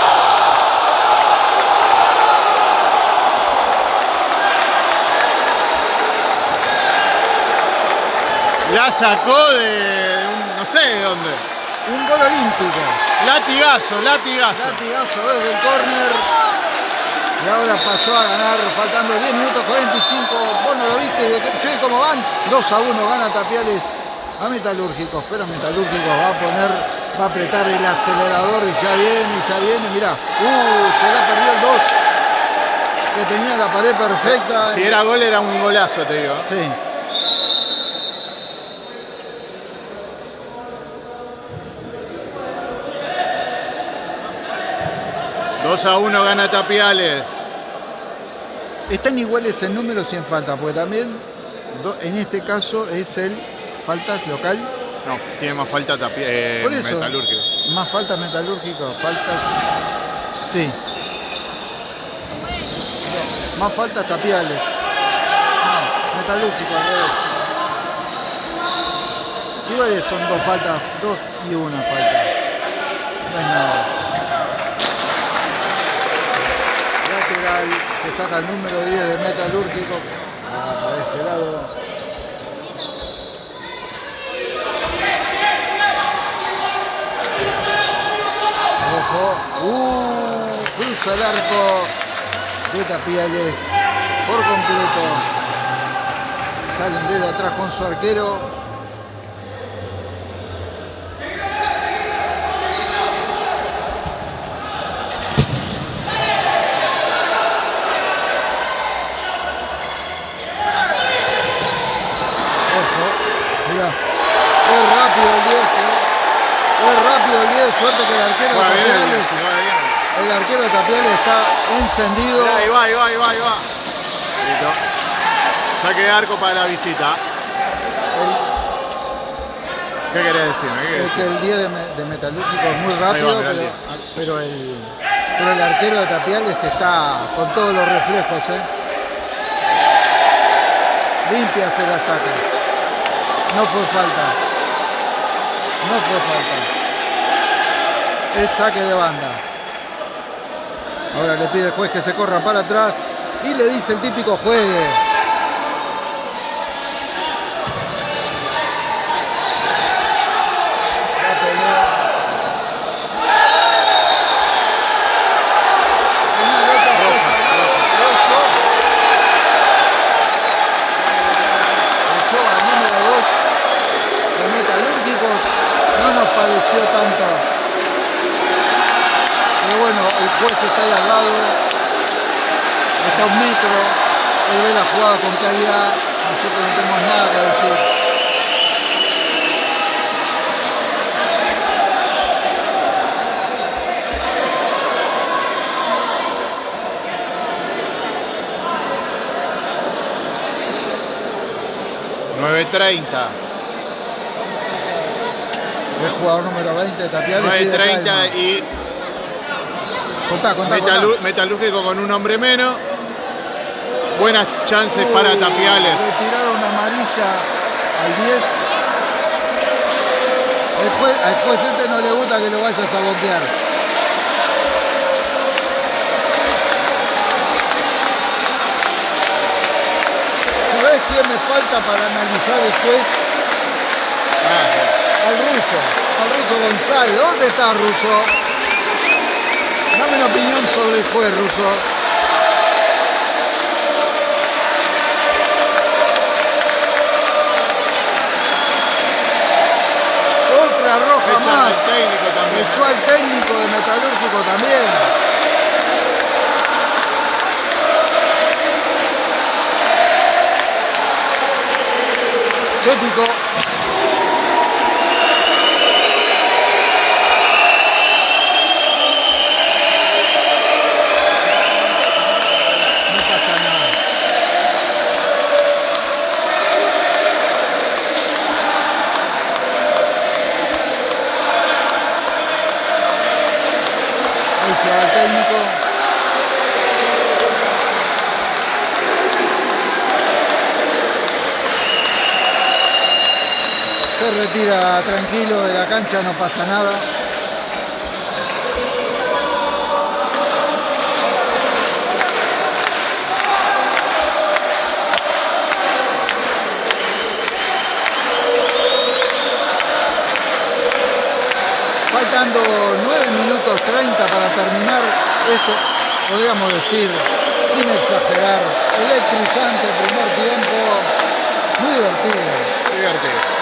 [SPEAKER 3] La sacó de un- no sé de dónde.
[SPEAKER 1] Un gol olímpico.
[SPEAKER 3] Latigazo, latigazo.
[SPEAKER 1] Latigazo desde el córner. Y ahora pasó a ganar, faltando 10 minutos 45. Vos no lo viste, che, ¿cómo van? 2 a 1 gana Tapiales a Metalúrgicos. Pero Metalúrgicos va a poner, va a apretar el acelerador y ya viene, y ya viene. Mirá, uh, se la perdió el 2. Que tenía la pared perfecta.
[SPEAKER 3] Si era gol era un golazo, te digo.
[SPEAKER 1] Sí.
[SPEAKER 3] Dos a 1 gana Tapiales.
[SPEAKER 1] Están iguales en números y en falta, porque también en este caso es el faltas local,
[SPEAKER 3] No, tiene más falta eh,
[SPEAKER 1] Por eso.
[SPEAKER 3] Metalúrgico.
[SPEAKER 1] más faltas metalúrgicos, faltas. Sí. Más faltas tapiales. No, metalúrgico al revés. Iguales son dos faltas, dos y una falta. No es nada. Lateral que saca el número 10 de metalúrgico. Ah, para este lado. Uh, cruza el arco de Tapiales por completo. Salen desde atrás con su arquero. Qué rápido el 10, suerte que el arquero
[SPEAKER 3] bueno,
[SPEAKER 1] el arquero de Tapiales está encendido.
[SPEAKER 3] Ahí va, ahí va, ahí va, ahí va. Listo. Saque de arco para la visita. ¿Qué querés decirme? ¿Qué querés
[SPEAKER 1] Es que el 10 de, me- de Metalúrgico es muy
[SPEAKER 3] va,
[SPEAKER 1] rápido,
[SPEAKER 3] mirá el
[SPEAKER 1] pero,
[SPEAKER 3] 10.
[SPEAKER 1] pero el, pero el arquero de Tapiales está con todos los reflejos. ¿eh? Limpia se la saca. No fue falta. No fue falta. Es saque de banda. Ahora le pide el juez que se corra para atrás y le dice el típico juegue. La pelea. Una nota roja. Ocho. Ocho al número dos de Metalúrgicos. No nos pareció tanto. Pero bueno, el juez está ahí al lado. Está a un metro. Él ve la jugada con calidad. Nosotros no tenemos nada que decir.
[SPEAKER 3] ¿9.30?
[SPEAKER 1] El jugador número 20 de Tapiales. pide
[SPEAKER 3] 9.30
[SPEAKER 1] calma.
[SPEAKER 3] y
[SPEAKER 1] Contá, contá,
[SPEAKER 3] Metalu-
[SPEAKER 1] contá.
[SPEAKER 3] Metalúrgico con un hombre menos. Buenas chances para Tapiales.
[SPEAKER 1] Le tiraron amarilla al 10. El juez, al juez este no le gusta que lo vayas a boquear. ¿Sabés quién me falta para analizar después?
[SPEAKER 3] Ah,
[SPEAKER 1] Al ruso, al ruso González. ¿Dónde está ruso? Dame una opinión sobre el juez ruso. Otra roja
[SPEAKER 3] Echan
[SPEAKER 1] más.
[SPEAKER 3] al técnico también.
[SPEAKER 1] Echó al técnico de Metalúrgico también. Se picó. Tranquilo de la cancha, no pasa nada. Faltando 9 minutos 30 para terminar esto, podríamos decir, sin exagerar, electrizante primer tiempo, muy divertido.
[SPEAKER 3] Divertido.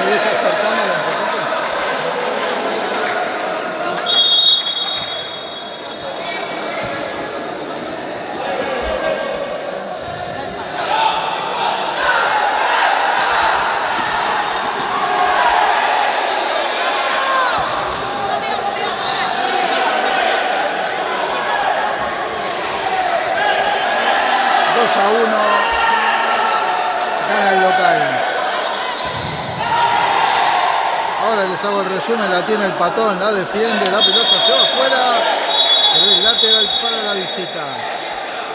[SPEAKER 1] ¿Querés acercármelo un poquito? Dos a uno. Gana el local. Ahora les el la tiene el patón, la defiende, la pelota se va afuera, es lateral para la visita.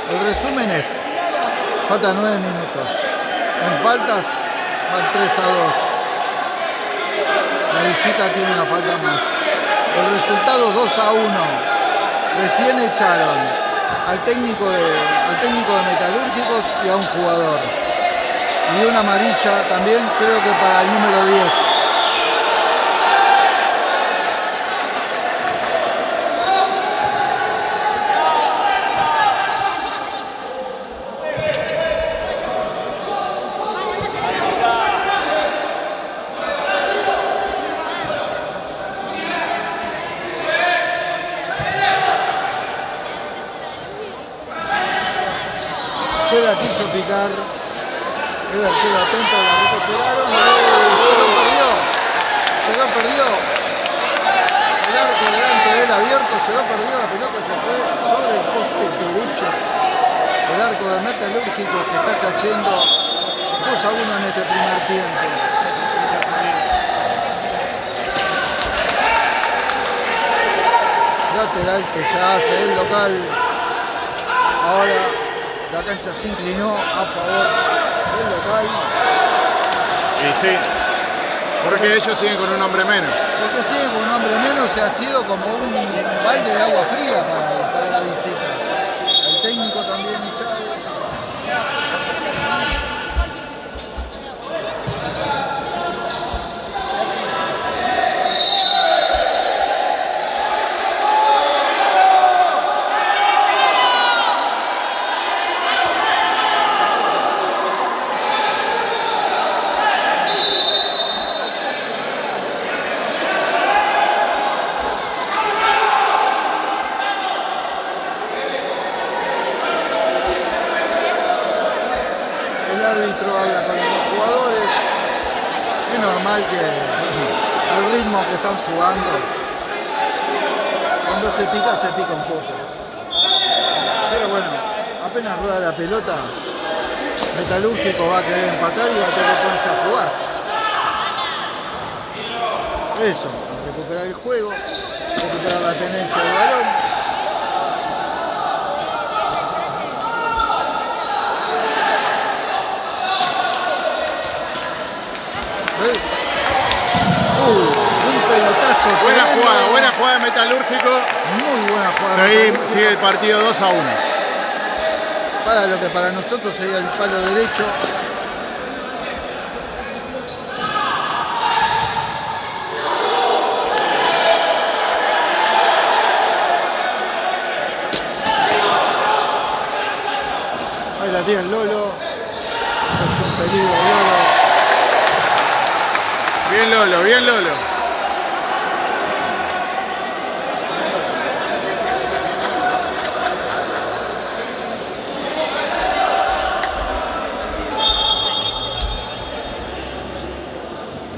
[SPEAKER 1] El resumen es, faltan 9 minutos. En faltas van 3 a 2. La visita tiene una falta más. El resultado 2 a 1. Recién echaron al técnico de, al técnico de Metalúrgicos y a un jugador. Y una amarilla también creo que para el número 10. Se la quiso picar. El arquero atento, la recuperaron. Se lo perdió. Se lo perdió. El arco delante de él abierto, se lo perdió. La pelota se fue sobre el poste derecho. El arco de Metalúrgico que está cayendo 2 a 1 en este primer tiempo. Lateral que ya hace el local. Ahora la cancha se inclinó a favor del local.
[SPEAKER 3] Y sí, porque ellos siguen con un hombre menos.
[SPEAKER 1] Porque sigue con un hombre menos se ha sido como un balde de agua fría para, para la visita. El técnico también echado. El árbitro habla con los dos jugadores. Es normal que al ritmo que están jugando, cuando se pica, se pica un poco. Pero bueno, apenas rueda la pelota, Metalúrgico va a querer empatar y va a tener que ponerse a jugar. Eso, recuperar el juego, recuperar la tenencia del balón. Pelotazo.
[SPEAKER 3] Buena
[SPEAKER 1] tremendo.
[SPEAKER 3] jugada, buena jugada de Metalúrgico.
[SPEAKER 1] Muy buena jugada.
[SPEAKER 3] Seguí- sigue el partido 2 a 1.
[SPEAKER 1] Para lo que para nosotros sería el palo derecho. Ahí la tiene Lolo. Es un peligro Lolo.
[SPEAKER 3] Bien Lolo, bien Lolo.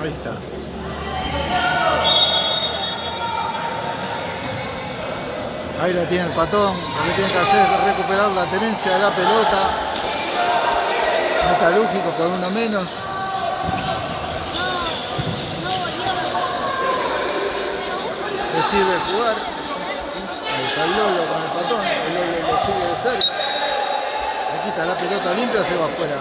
[SPEAKER 1] Ahí está. Ahí la tiene el patón. Lo que tiene que hacer es recuperar la tenencia de la pelota. Metalúrgico con uno menos. Sirve jugar. Ahí está el Lolo con el patón. El Lolo lo sigue de cerca. Le quita la pelota limpia, se va afuera.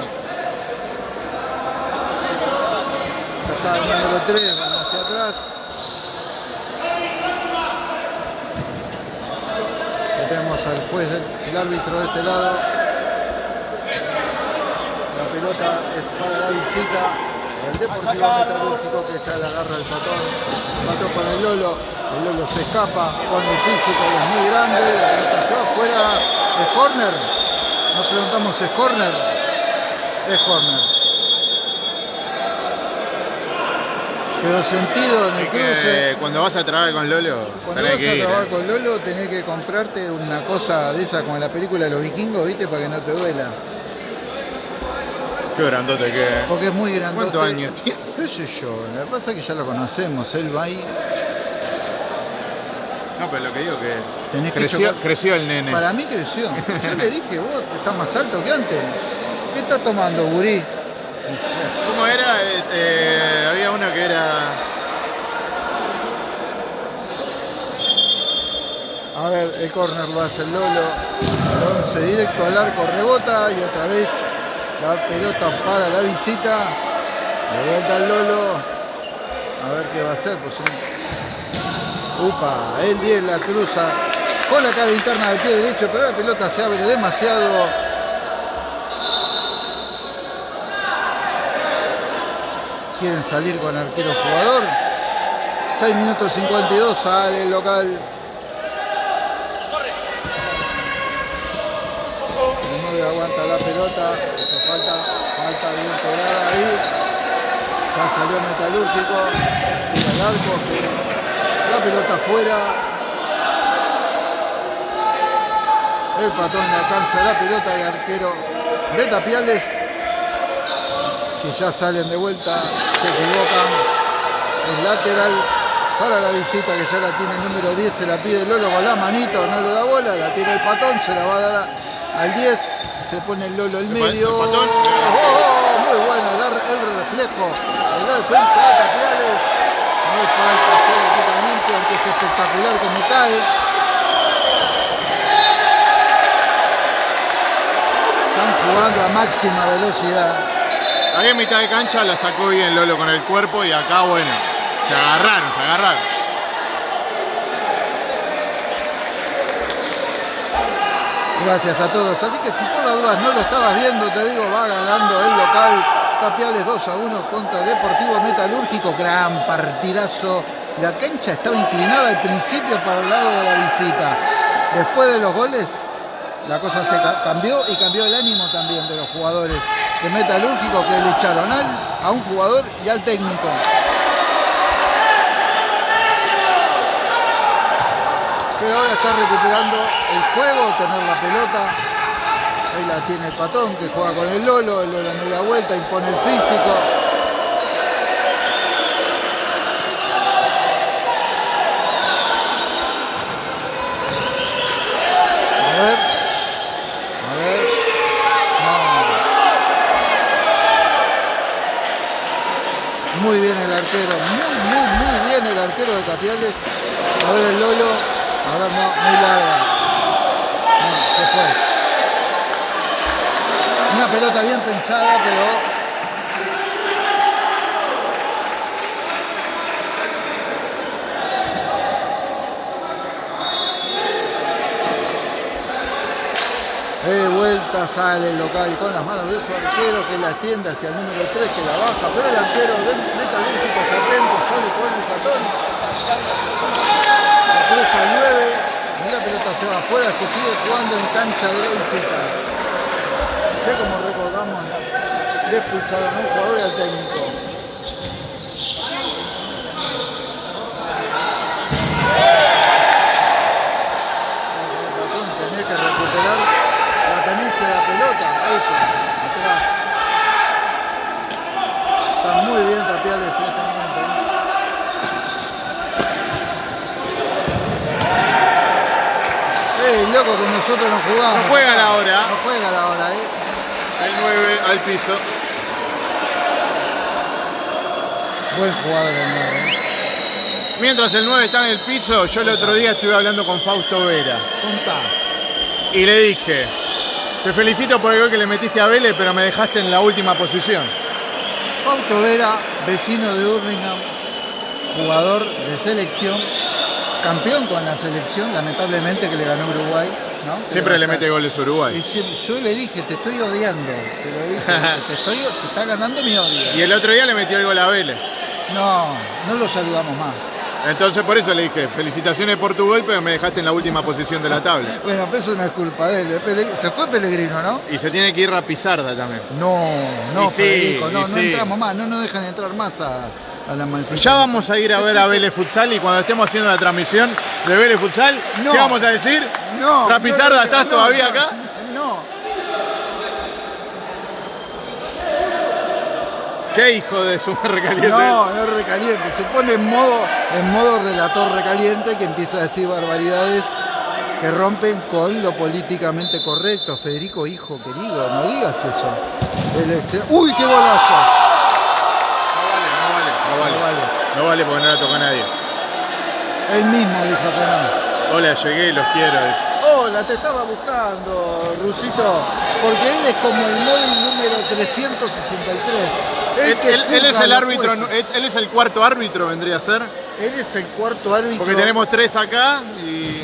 [SPEAKER 1] Acá está el número 3, van hacia atrás. Al juez, del- el árbitro de este lado. La pelota es para la visita. El Deportivo Metalúrgico que ya la agarra el patón. Patón con el Lolo. El Lolo se escapa con el físico es muy grande. La pelota se va afuera. ¿Es corner? Nos preguntamos, ¿es corner? Es corner. Quedó sentido en el
[SPEAKER 3] Es
[SPEAKER 1] cruce.
[SPEAKER 3] que cuando vas a trabajar con Lolo,
[SPEAKER 1] Cuando
[SPEAKER 3] tenés
[SPEAKER 1] vas
[SPEAKER 3] que
[SPEAKER 1] a
[SPEAKER 3] ir.
[SPEAKER 1] trabajar
[SPEAKER 3] eh.
[SPEAKER 1] con Lolo tenés que comprarte una cosa de esa como en la película de los vikingos, ¿viste? Para que no te duela.
[SPEAKER 3] Qué grandote que es.
[SPEAKER 1] Porque es muy grandote.
[SPEAKER 3] ¿Cuántos años tiene?
[SPEAKER 1] ¿Qué sé yo? Lo que pasa es que ya lo conocemos. Él va ahí.
[SPEAKER 3] No, pero lo que digo que
[SPEAKER 1] Tenés que
[SPEAKER 3] creció,
[SPEAKER 1] chocar.
[SPEAKER 3] creció el nene.
[SPEAKER 1] Para mí creció. Yo le dije, vos estás más alto que antes. ¿Qué estás tomando, gurí?
[SPEAKER 3] ¿Cómo era? Eh, eh, había uno que era.
[SPEAKER 1] A el córner lo hace el Lolo. 11 directo al arco, rebota y otra vez la pelota para la visita. De vuelta al Lolo. A ver qué va a hacer. Pues. Upa, el 10 la cruza con la cara interna del pie derecho, pero la pelota se abre demasiado. Quieren salir con arquero jugador. 6 minutos 52, sale el local. 9 aguanta la pelota, eso falta, falta bien cobrada ahí. Ya salió Metalúrgico, tira el arco, la pelota afuera. El patrón le alcanza la pelota, el arquero de Tapiales, que ya salen de vuelta, se equivocan, es lateral para la visita que ya la tiene el número 10, se la pide Lolo con la manito, no le da bola, la tiene el patón, se la va a dar al 10, se pone el Lolo el medio.
[SPEAKER 3] el patón.
[SPEAKER 1] Oh, muy bueno el, el reflejo de la defensa de Tapiales. No falta hacer el equipamiento, aunque es espectacular como cae. Están jugando a máxima velocidad.
[SPEAKER 3] Ahí en mitad de cancha la sacó bien Lolo con el cuerpo y acá, bueno, se agarraron, se agarraron.
[SPEAKER 1] Gracias a todos. Así que si por las dudas no lo estabas viendo, te digo, va ganando el local. Tapiales 2 a 1 contra Deportivo Metalúrgico. Gran partidazo. La cancha estaba inclinada al principio para el lado de la visita. Después de los goles, la cosa se ca- cambió y cambió el ánimo también de los jugadores de Metalúrgico que le echaron al, a un jugador y al técnico. Pero ahora está recuperando el juego, tener la pelota. Ahí la tiene el patón que juega con el Lolo, el Lolo media vuelta, impone el físico. A ver. A ver. Muy bien el arquero, muy, muy, muy bien el arquero de Tapiales. A ver el Lolo. A ver, no, muy larga. No, se fue. Una pelota bien pensada, pero De vuelta sale el local con las manos de su arquero que la extiende hacia el número 3 que la baja, pero el arquero de Metalúrgico se atento, sale con el patón. Cruza el 9 y la pelota se va afuera, se sigue jugando en cancha de la. Que como recordamos, le expulsaron a un jugador y al técnico. Patón tenía que recuperar la tenencia de la pelota. Eso, atrás. Está muy bien Tapiales en este momento. ¿eh? Ey, loco, que nosotros no jugamos.
[SPEAKER 3] No juega la hora.
[SPEAKER 1] No juega la hora, ¿eh?
[SPEAKER 3] El 9 al piso.
[SPEAKER 1] Buen jugador el nuevo, ¿eh?
[SPEAKER 3] Mientras el 9 está en el piso, yo el otro día estuve hablando con Fausto Vera y le dije, te felicito por el gol que le metiste a Vélez, pero me dejaste en la última posición.
[SPEAKER 1] Pauto Vera, vecino de Birmingham, jugador de selección, campeón con la selección, lamentablemente que le ganó Uruguay.
[SPEAKER 3] Siempre le mete goles a Uruguay.
[SPEAKER 1] Y yo le dije, te estoy odiando. Se lo dije, (laughs) te, estoy, te está ganando mi odio.
[SPEAKER 3] Y el otro día le metió el gol a Vélez.
[SPEAKER 1] No, no lo saludamos más.
[SPEAKER 3] Entonces por eso le dije, felicitaciones por tu gol, pero me dejaste en la última posición de la tabla.
[SPEAKER 1] Bueno, pero eso no es culpa de él. Se fue Pellegrino, ¿no?
[SPEAKER 3] Y se tiene que ir a Pizarda también.
[SPEAKER 1] No, no,
[SPEAKER 3] Y sí,
[SPEAKER 1] Federico, no, no
[SPEAKER 3] sí.
[SPEAKER 1] entramos más, no nos dejan entrar más a, a la manifestación.
[SPEAKER 3] Ya vamos a ir a ver a Vélez Futsal y cuando estemos haciendo la transmisión de Vélez Futsal,
[SPEAKER 1] No.
[SPEAKER 3] ¿qué vamos a decir?
[SPEAKER 1] No.
[SPEAKER 3] Rapizarda,
[SPEAKER 1] no,
[SPEAKER 3] ¿estás todavía acá?
[SPEAKER 1] No.
[SPEAKER 3] ¿Qué hijo de su recaliente?
[SPEAKER 1] No, no recaliente. Se pone en modo, en modo relator recaliente que empieza a decir barbaridades que rompen con lo políticamente correcto. Federico, hijo querido, no digas eso. Es- ¡Uy, qué golazo!
[SPEAKER 3] No vale, no vale, no porque no la tocó nadie.
[SPEAKER 1] Él mismo dijo que no.
[SPEAKER 3] Hola, llegué, los quiero.
[SPEAKER 1] Hola, te estaba buscando, Rusito, porque él es como el móvil número 363.
[SPEAKER 3] Él,
[SPEAKER 1] que
[SPEAKER 3] él- él es el árbitro, él, es el cuarto árbitro, vendría a ser.
[SPEAKER 1] Él es el cuarto árbitro.
[SPEAKER 3] Porque tenemos tres acá y,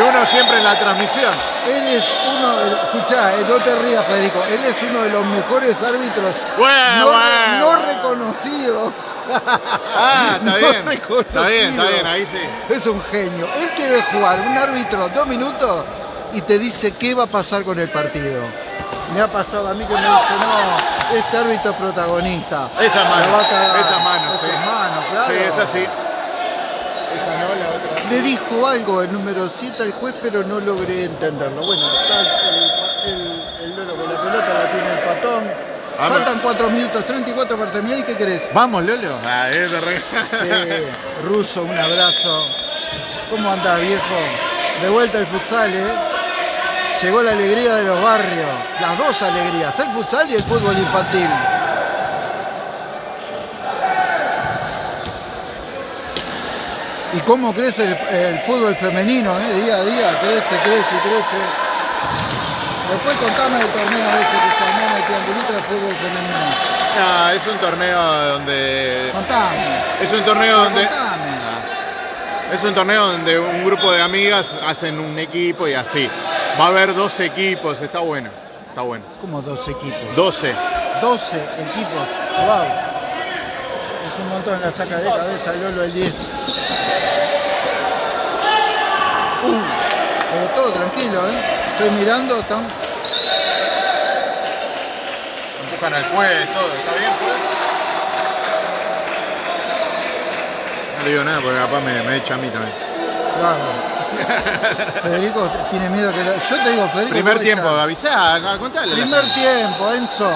[SPEAKER 3] uno siempre en la transmisión.
[SPEAKER 1] Él es uno de los. Escuchá, eh, no te rías, Federico. Él es uno de los mejores árbitros
[SPEAKER 3] Bueno,
[SPEAKER 1] no,
[SPEAKER 3] bueno.
[SPEAKER 1] no reconocidos.
[SPEAKER 3] Ah, está (laughs)
[SPEAKER 1] No
[SPEAKER 3] bien. Está bien, está bien, ahí sí.
[SPEAKER 1] Es un genio. Él te ve jugar un árbitro dos minutos y te dice qué va a pasar con el partido. Me ha pasado a mí que me dice, no, este árbitro es protagonista.
[SPEAKER 3] Esa mano,
[SPEAKER 1] Me va a cagar".
[SPEAKER 3] esa mano,
[SPEAKER 1] Esa
[SPEAKER 3] sí.
[SPEAKER 1] mano, claro.
[SPEAKER 3] Sí, es así. Esa no, la otra.
[SPEAKER 1] Le dijo algo el número 7 al juez, pero no logré entenderlo. Bueno, está el, el, el Lolo con la pelota, la montón.
[SPEAKER 3] Vamos.
[SPEAKER 1] Faltan 4 minutos, 34 para terminar. ¿Y qué querés?
[SPEAKER 3] Vamos, Lolo. Ah, es de re-
[SPEAKER 1] Sí, (laughs) Ruso, un abrazo. ¿Cómo andás, viejo? De vuelta el futsal, ¿eh? Llegó la alegría de los barrios. Las dos alegrías, el futsal y el fútbol infantil. Y cómo crece el, el fútbol femenino, ¿eh? Día a día, crece, crece, crece. Después contame el torneo ese que se armó en el triangulito de fútbol femenino.
[SPEAKER 3] Ah, es un torneo donde.
[SPEAKER 1] Contame.
[SPEAKER 3] Es un torneo donde.
[SPEAKER 1] Contame.
[SPEAKER 3] Ah. Es un torneo donde un grupo de amigas hacen un equipo y así. Va a haber 12 equipos, está bueno. Está bueno.
[SPEAKER 1] Como dos equipos.
[SPEAKER 3] 12.
[SPEAKER 1] 12 equipos. Wow. Es un montón la saca de cabeza Lolo el 10. Uh, pero todo tranquilo, ¿eh? Estoy mirando, están...
[SPEAKER 3] Empujan al juez, todo. ¿Está bien? No le digo nada porque capaz me, me echa a mí también.
[SPEAKER 1] Claro. Federico tiene miedo que... lo- Yo te digo, Federico...
[SPEAKER 3] Primer tiempo, avisá, acá, contale.
[SPEAKER 1] Primer tiempo, Enzo.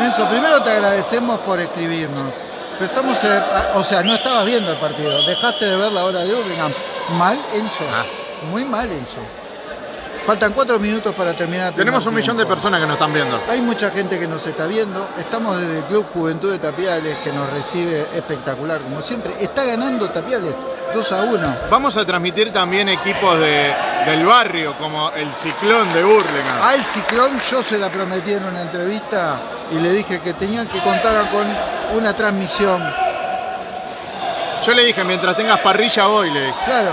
[SPEAKER 1] Enzo, primero te agradecemos por escribirnos. Pero estamos, eh, o sea, no estabas viendo el partido. Dejaste de ver la hora de Hurlingham. Mal, Enzo.
[SPEAKER 3] Ah.
[SPEAKER 1] Muy mal, Enzo. Faltan cuatro minutos para terminar. el
[SPEAKER 3] Tenemos un millón de personas que nos están viendo.
[SPEAKER 1] Hay mucha gente que nos está viendo. Estamos desde el Club Juventud de Tapiales, que nos recibe espectacular, como siempre. Está ganando Tapiales 2 a 1.
[SPEAKER 3] Vamos a transmitir también equipos de, del barrio, como el Ciclón de Burlingame.
[SPEAKER 1] Al Ciclón yo se la prometí en una entrevista y le dije que tenían que contar con una transmisión.
[SPEAKER 3] Yo le dije, mientras tengas parrilla voy, le dije.
[SPEAKER 1] Claro,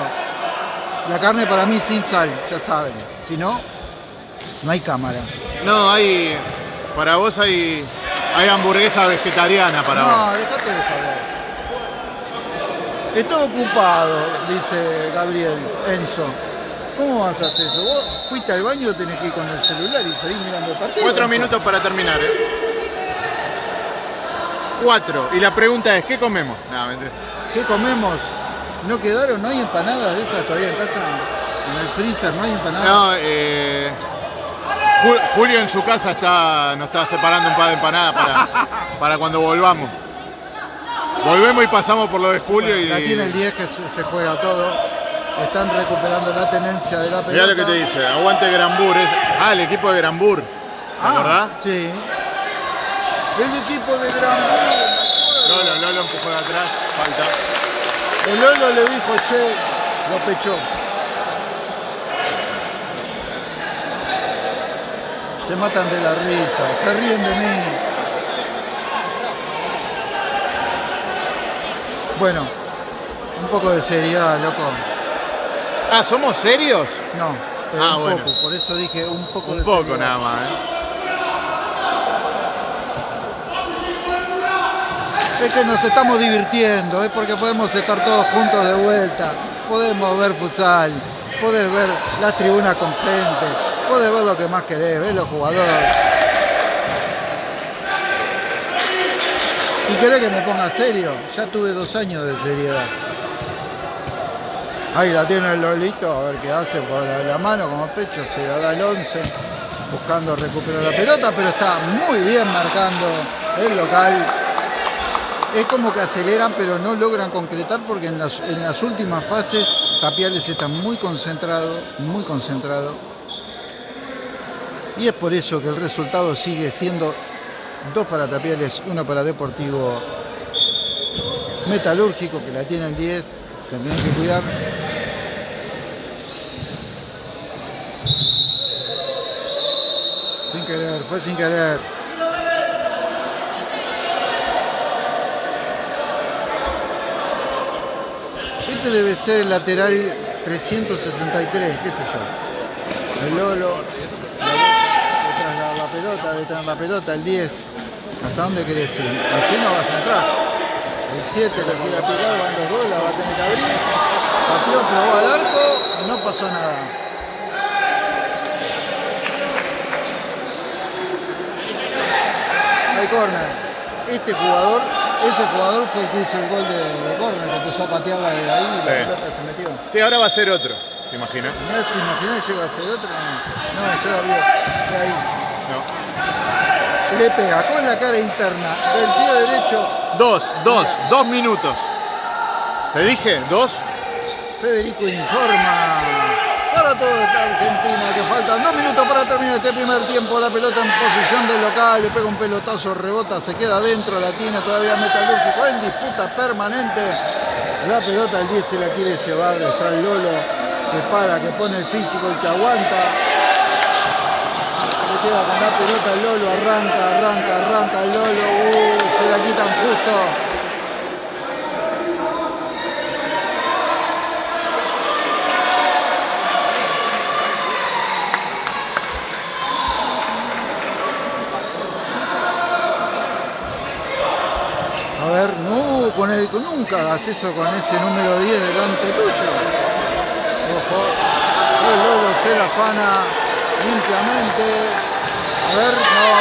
[SPEAKER 1] la carne para mí sin sal, ya saben. Si no, no hay cámara.
[SPEAKER 3] No, hay. Para vos hay. Hay hamburguesa vegetariana para vos.
[SPEAKER 1] No, dejate de. Está ocupado, dice Gabriel, Enzo. ¿Cómo vas a hacer eso? Vos fuiste al baño, tenés que ir con el celular y seguir mirando el partido.
[SPEAKER 3] Cuatro minutos para terminar, ¿eh? Cuatro. Y la pregunta es, ¿qué comemos? No.
[SPEAKER 1] ¿Qué comemos? ¿No quedaron? ¿No hay empanadas de esas todavía en casa? En el freezer no hay empanadas.
[SPEAKER 3] No, eh, Ju- Julio en su casa está, nos está separando un par de empanadas para, para cuando volvamos. Volvemos y pasamos por lo de Julio y.
[SPEAKER 1] La tiene el 10 que se, juega todo. Están recuperando la tenencia de la pelota.
[SPEAKER 3] Mirá lo que te dice, aguante Granbur. Es, ah, el equipo de Granbur.
[SPEAKER 1] Ah,
[SPEAKER 3] ¿Verdad?
[SPEAKER 1] Sí. El equipo de Gran
[SPEAKER 3] Lolo, Lolo empujó de atrás, falta.
[SPEAKER 1] El Lolo le dijo, che, lo pechó. Se matan de la risa, se ríen de mí. Bueno, un poco de seriedad, loco.
[SPEAKER 3] Ah, ¿somos serios?
[SPEAKER 1] No, pero
[SPEAKER 3] Ah,
[SPEAKER 1] un
[SPEAKER 3] bueno.
[SPEAKER 1] poco, por eso dije un poco de
[SPEAKER 3] Un poco
[SPEAKER 1] seriedad.
[SPEAKER 3] nada más, ¿eh?
[SPEAKER 1] Es que nos estamos divirtiendo, es porque podemos estar todos juntos de vuelta, podemos ver futsal, podés ver las tribunas con gente, podés ver lo que más querés, ver los jugadores. ¿Y querés que me ponga serio? Ya tuve dos años de seriedad. Ahí la tiene el Lolito, a ver qué hace por la, la mano como pecho, se la da el 11, buscando recuperar la pelota, pero está muy bien marcando el local es como que aceleran pero no logran concretar porque en las últimas fases Tapiales está muy concentrado, muy concentrado. Y es por eso que el resultado sigue siendo dos para Tapiales, uno para Deportivo Metalúrgico, que la tiene el 10, que tienen que cuidar. Sin querer, fue sin querer. Este debe ser el lateral 363, qué sé yo. El Lolo, la, la pelota, detrás de la pelota, el 10. ¿Hasta dónde querés ir? Así no vas a entrar. El 7 lo quiere picar, van dos goles, la va a tener que abrir. Pateó, pegó al arco, no pasó nada. Hay corner. Este jugador, ese jugador fue el que hizo el gol de, de corner, que empezó a patearla de ahí y la pelota se metió.
[SPEAKER 3] Sí, ahora va a ser otro, ¿te imaginas?
[SPEAKER 1] No se imaginá que llega a ser otro. No, no la vi de ahí.
[SPEAKER 3] No.
[SPEAKER 1] Le pega con la cara interna del pie derecho.
[SPEAKER 3] Dos, dos, dos minutos. ¿Te dije? ¿Dos?
[SPEAKER 1] Federico informa para toda esta Argentina que faltan dos minutos para terminar este primer tiempo. La pelota en posición del local, le pega un pelotazo, rebota, se queda adentro, la tiene todavía Metalúrgico en disputa permanente. La pelota el 10 se la quiere llevar, está el Lolo que para, que pone el físico y que aguanta. Queda con la pelota el Lolo, arranca, arranca, arranca Lolo, uh, se la quitan justo. A ver, no, con el, nunca hagas eso con ese número 10 delante tuyo. Ojo, el Lolo se la afana limpiamente. A ver, no.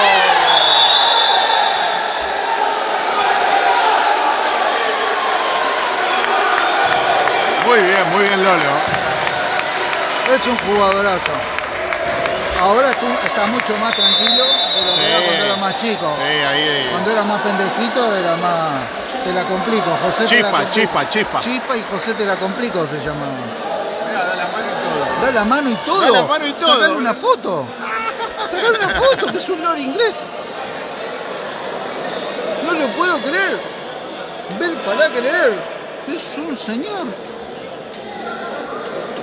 [SPEAKER 3] Muy bien, muy bien Lolo.
[SPEAKER 1] Es un jugadorazo. Ahora está, está mucho más tranquilo de lo que era cuando era más chico.
[SPEAKER 3] Sí, ahí, ahí.
[SPEAKER 1] Cuando era más pendejito era más. Te la complico. José te la
[SPEAKER 3] Chispa,
[SPEAKER 1] complico.
[SPEAKER 3] chispa, chispa.
[SPEAKER 1] Chispa y José te la complico se llamaba.
[SPEAKER 3] Mira, da la mano y todo.
[SPEAKER 1] Da la mano y todo.
[SPEAKER 3] Da la mano y todo.
[SPEAKER 1] Una foto. Sacar una foto, que es un lord inglés. No lo puedo creer. Ver para creer. Es un señor.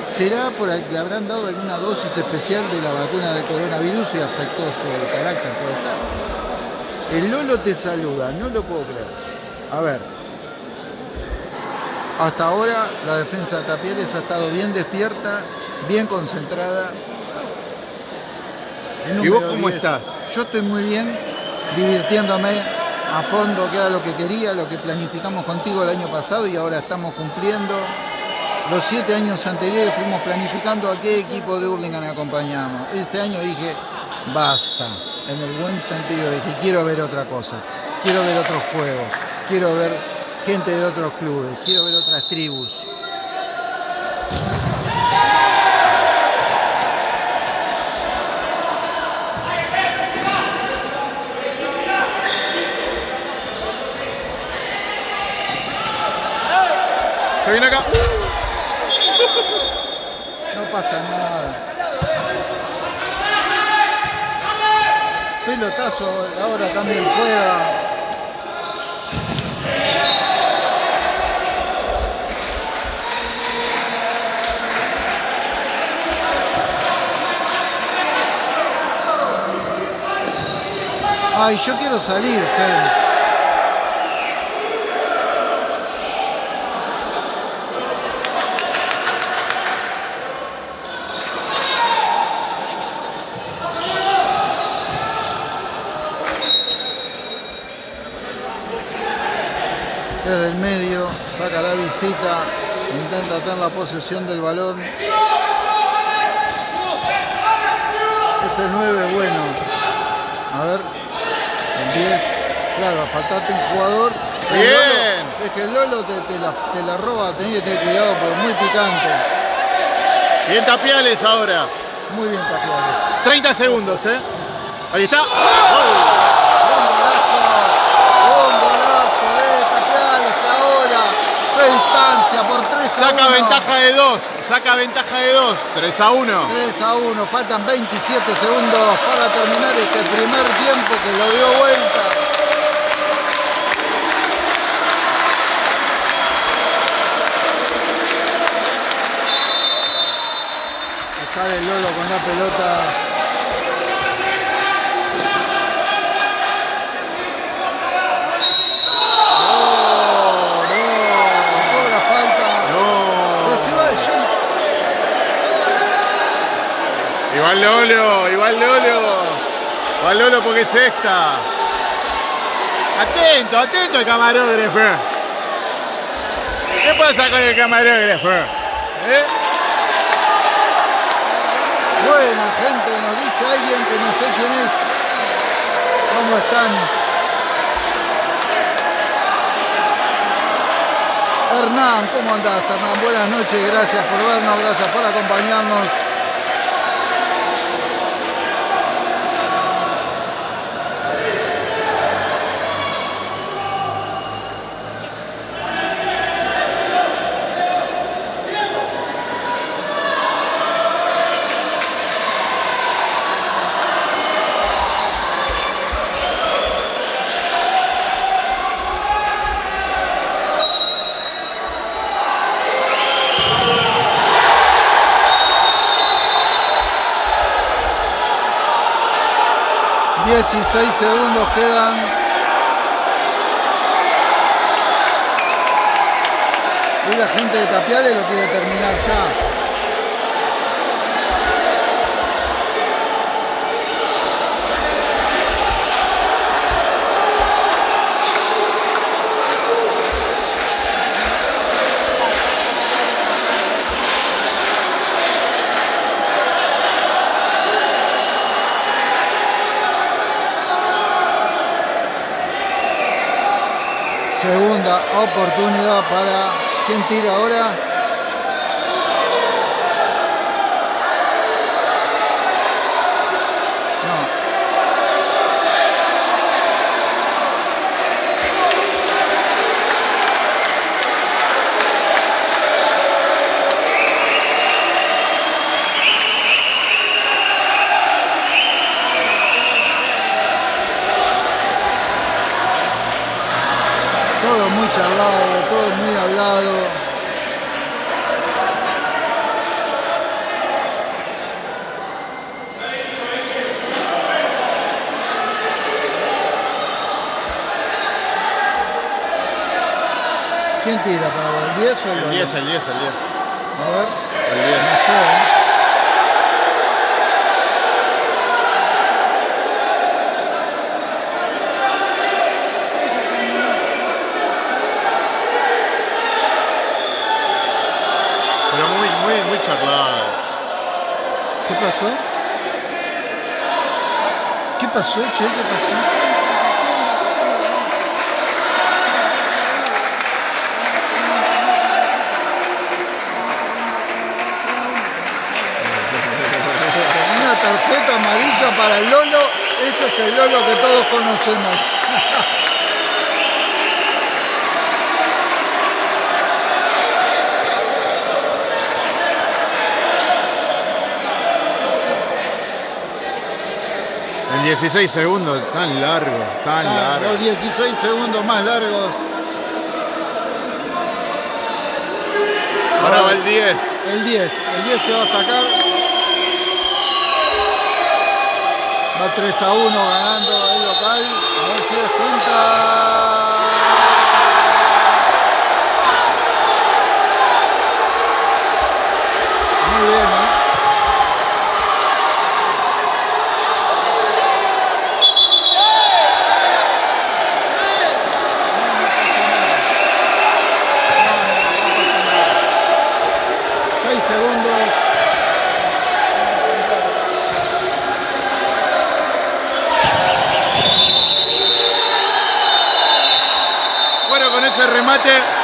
[SPEAKER 1] ¿Será por que le habrán dado alguna dosis especial de la vacuna del coronavirus y afectó su carácter? Puede ser. El Lolo te saluda, no lo puedo creer. A ver. Hasta ahora la defensa de Tapieres ha estado bien despierta, bien concentrada.
[SPEAKER 3] ¿Y vos cómo
[SPEAKER 1] 10,
[SPEAKER 3] estás?
[SPEAKER 1] Yo estoy muy bien, divirtiéndome a fondo, que era lo que quería, lo que planificamos contigo el año pasado y ahora estamos cumpliendo. Los siete años anteriores fuimos planificando a qué equipo de Hurlingham acompañamos. Este año dije, basta, en el buen sentido, dije, quiero ver otra cosa, quiero ver otros juegos, quiero ver gente de otros clubes, quiero ver otras tribus.
[SPEAKER 3] Se acá.
[SPEAKER 1] No pasa nada. Pelotazo, ahora también juega. Ay, yo quiero salir, Fede. Desde el medio, saca la visita, intenta tener la posesión del balón. Es el 9 bueno. A ver, el 10. Claro, a faltarte un jugador.
[SPEAKER 3] Bien.
[SPEAKER 1] Lolo- es que el Lolo te, te la, te la roba, tenés que tener cuidado porque es muy picante.
[SPEAKER 3] Bien Tapiales ahora.
[SPEAKER 1] Muy bien tapiado.
[SPEAKER 3] 30 segundos, ¿eh? Ahí está
[SPEAKER 1] golazo, un golazo de Tapiales que ahora se distancia por 3 a 1.
[SPEAKER 3] Saca ventaja de 2. Saca ventaja de 2. 3 a 1.
[SPEAKER 1] 3 a 1, faltan 27 segundos para terminar este primer tiempo que lo dio vuelta. Sale el Lolo con la pelota.
[SPEAKER 3] Igual Lolo, igual Lolo. Igual Lolo porque es esta. Atento, atento el camarógrafo. ¿Qué pasa con el camarógrafo? ¿Eh?
[SPEAKER 1] Buena gente, nos dice alguien que no sé quién es. ¿Cómo están? Hernán, ¿cómo andás Hernán? Buenas noches, gracias por vernos, gracias por acompañarnos. 16 segundos quedan. Y la gente de Tapiales lo quiere terminar ya. Oportunidad para quien tira ahora. ¿Quién tira para vos? ¿El 10 o el
[SPEAKER 3] El
[SPEAKER 1] 11?
[SPEAKER 3] 10, el 10, el 10.
[SPEAKER 1] A ver,
[SPEAKER 3] El 10.
[SPEAKER 1] no sé. ¿eh?
[SPEAKER 3] Pero muy, muy, muy charlado.
[SPEAKER 1] ¿Qué pasó? ¿Qué pasó, che? ¿Qué pasó? Para el Lolo, ese es el Lolo que todos conocemos.
[SPEAKER 3] En 16 segundos, tan largo, tan
[SPEAKER 1] Ah,
[SPEAKER 3] largo.
[SPEAKER 1] Los 16 segundos más largos.
[SPEAKER 3] Ahora va el 10.
[SPEAKER 1] El 10, el 10 se va a sacar. Va 3 a 1 ganando el local. A ver si descuenta. Muy bien, ¿eh? Seis segundos.
[SPEAKER 3] Bueno, con ese remate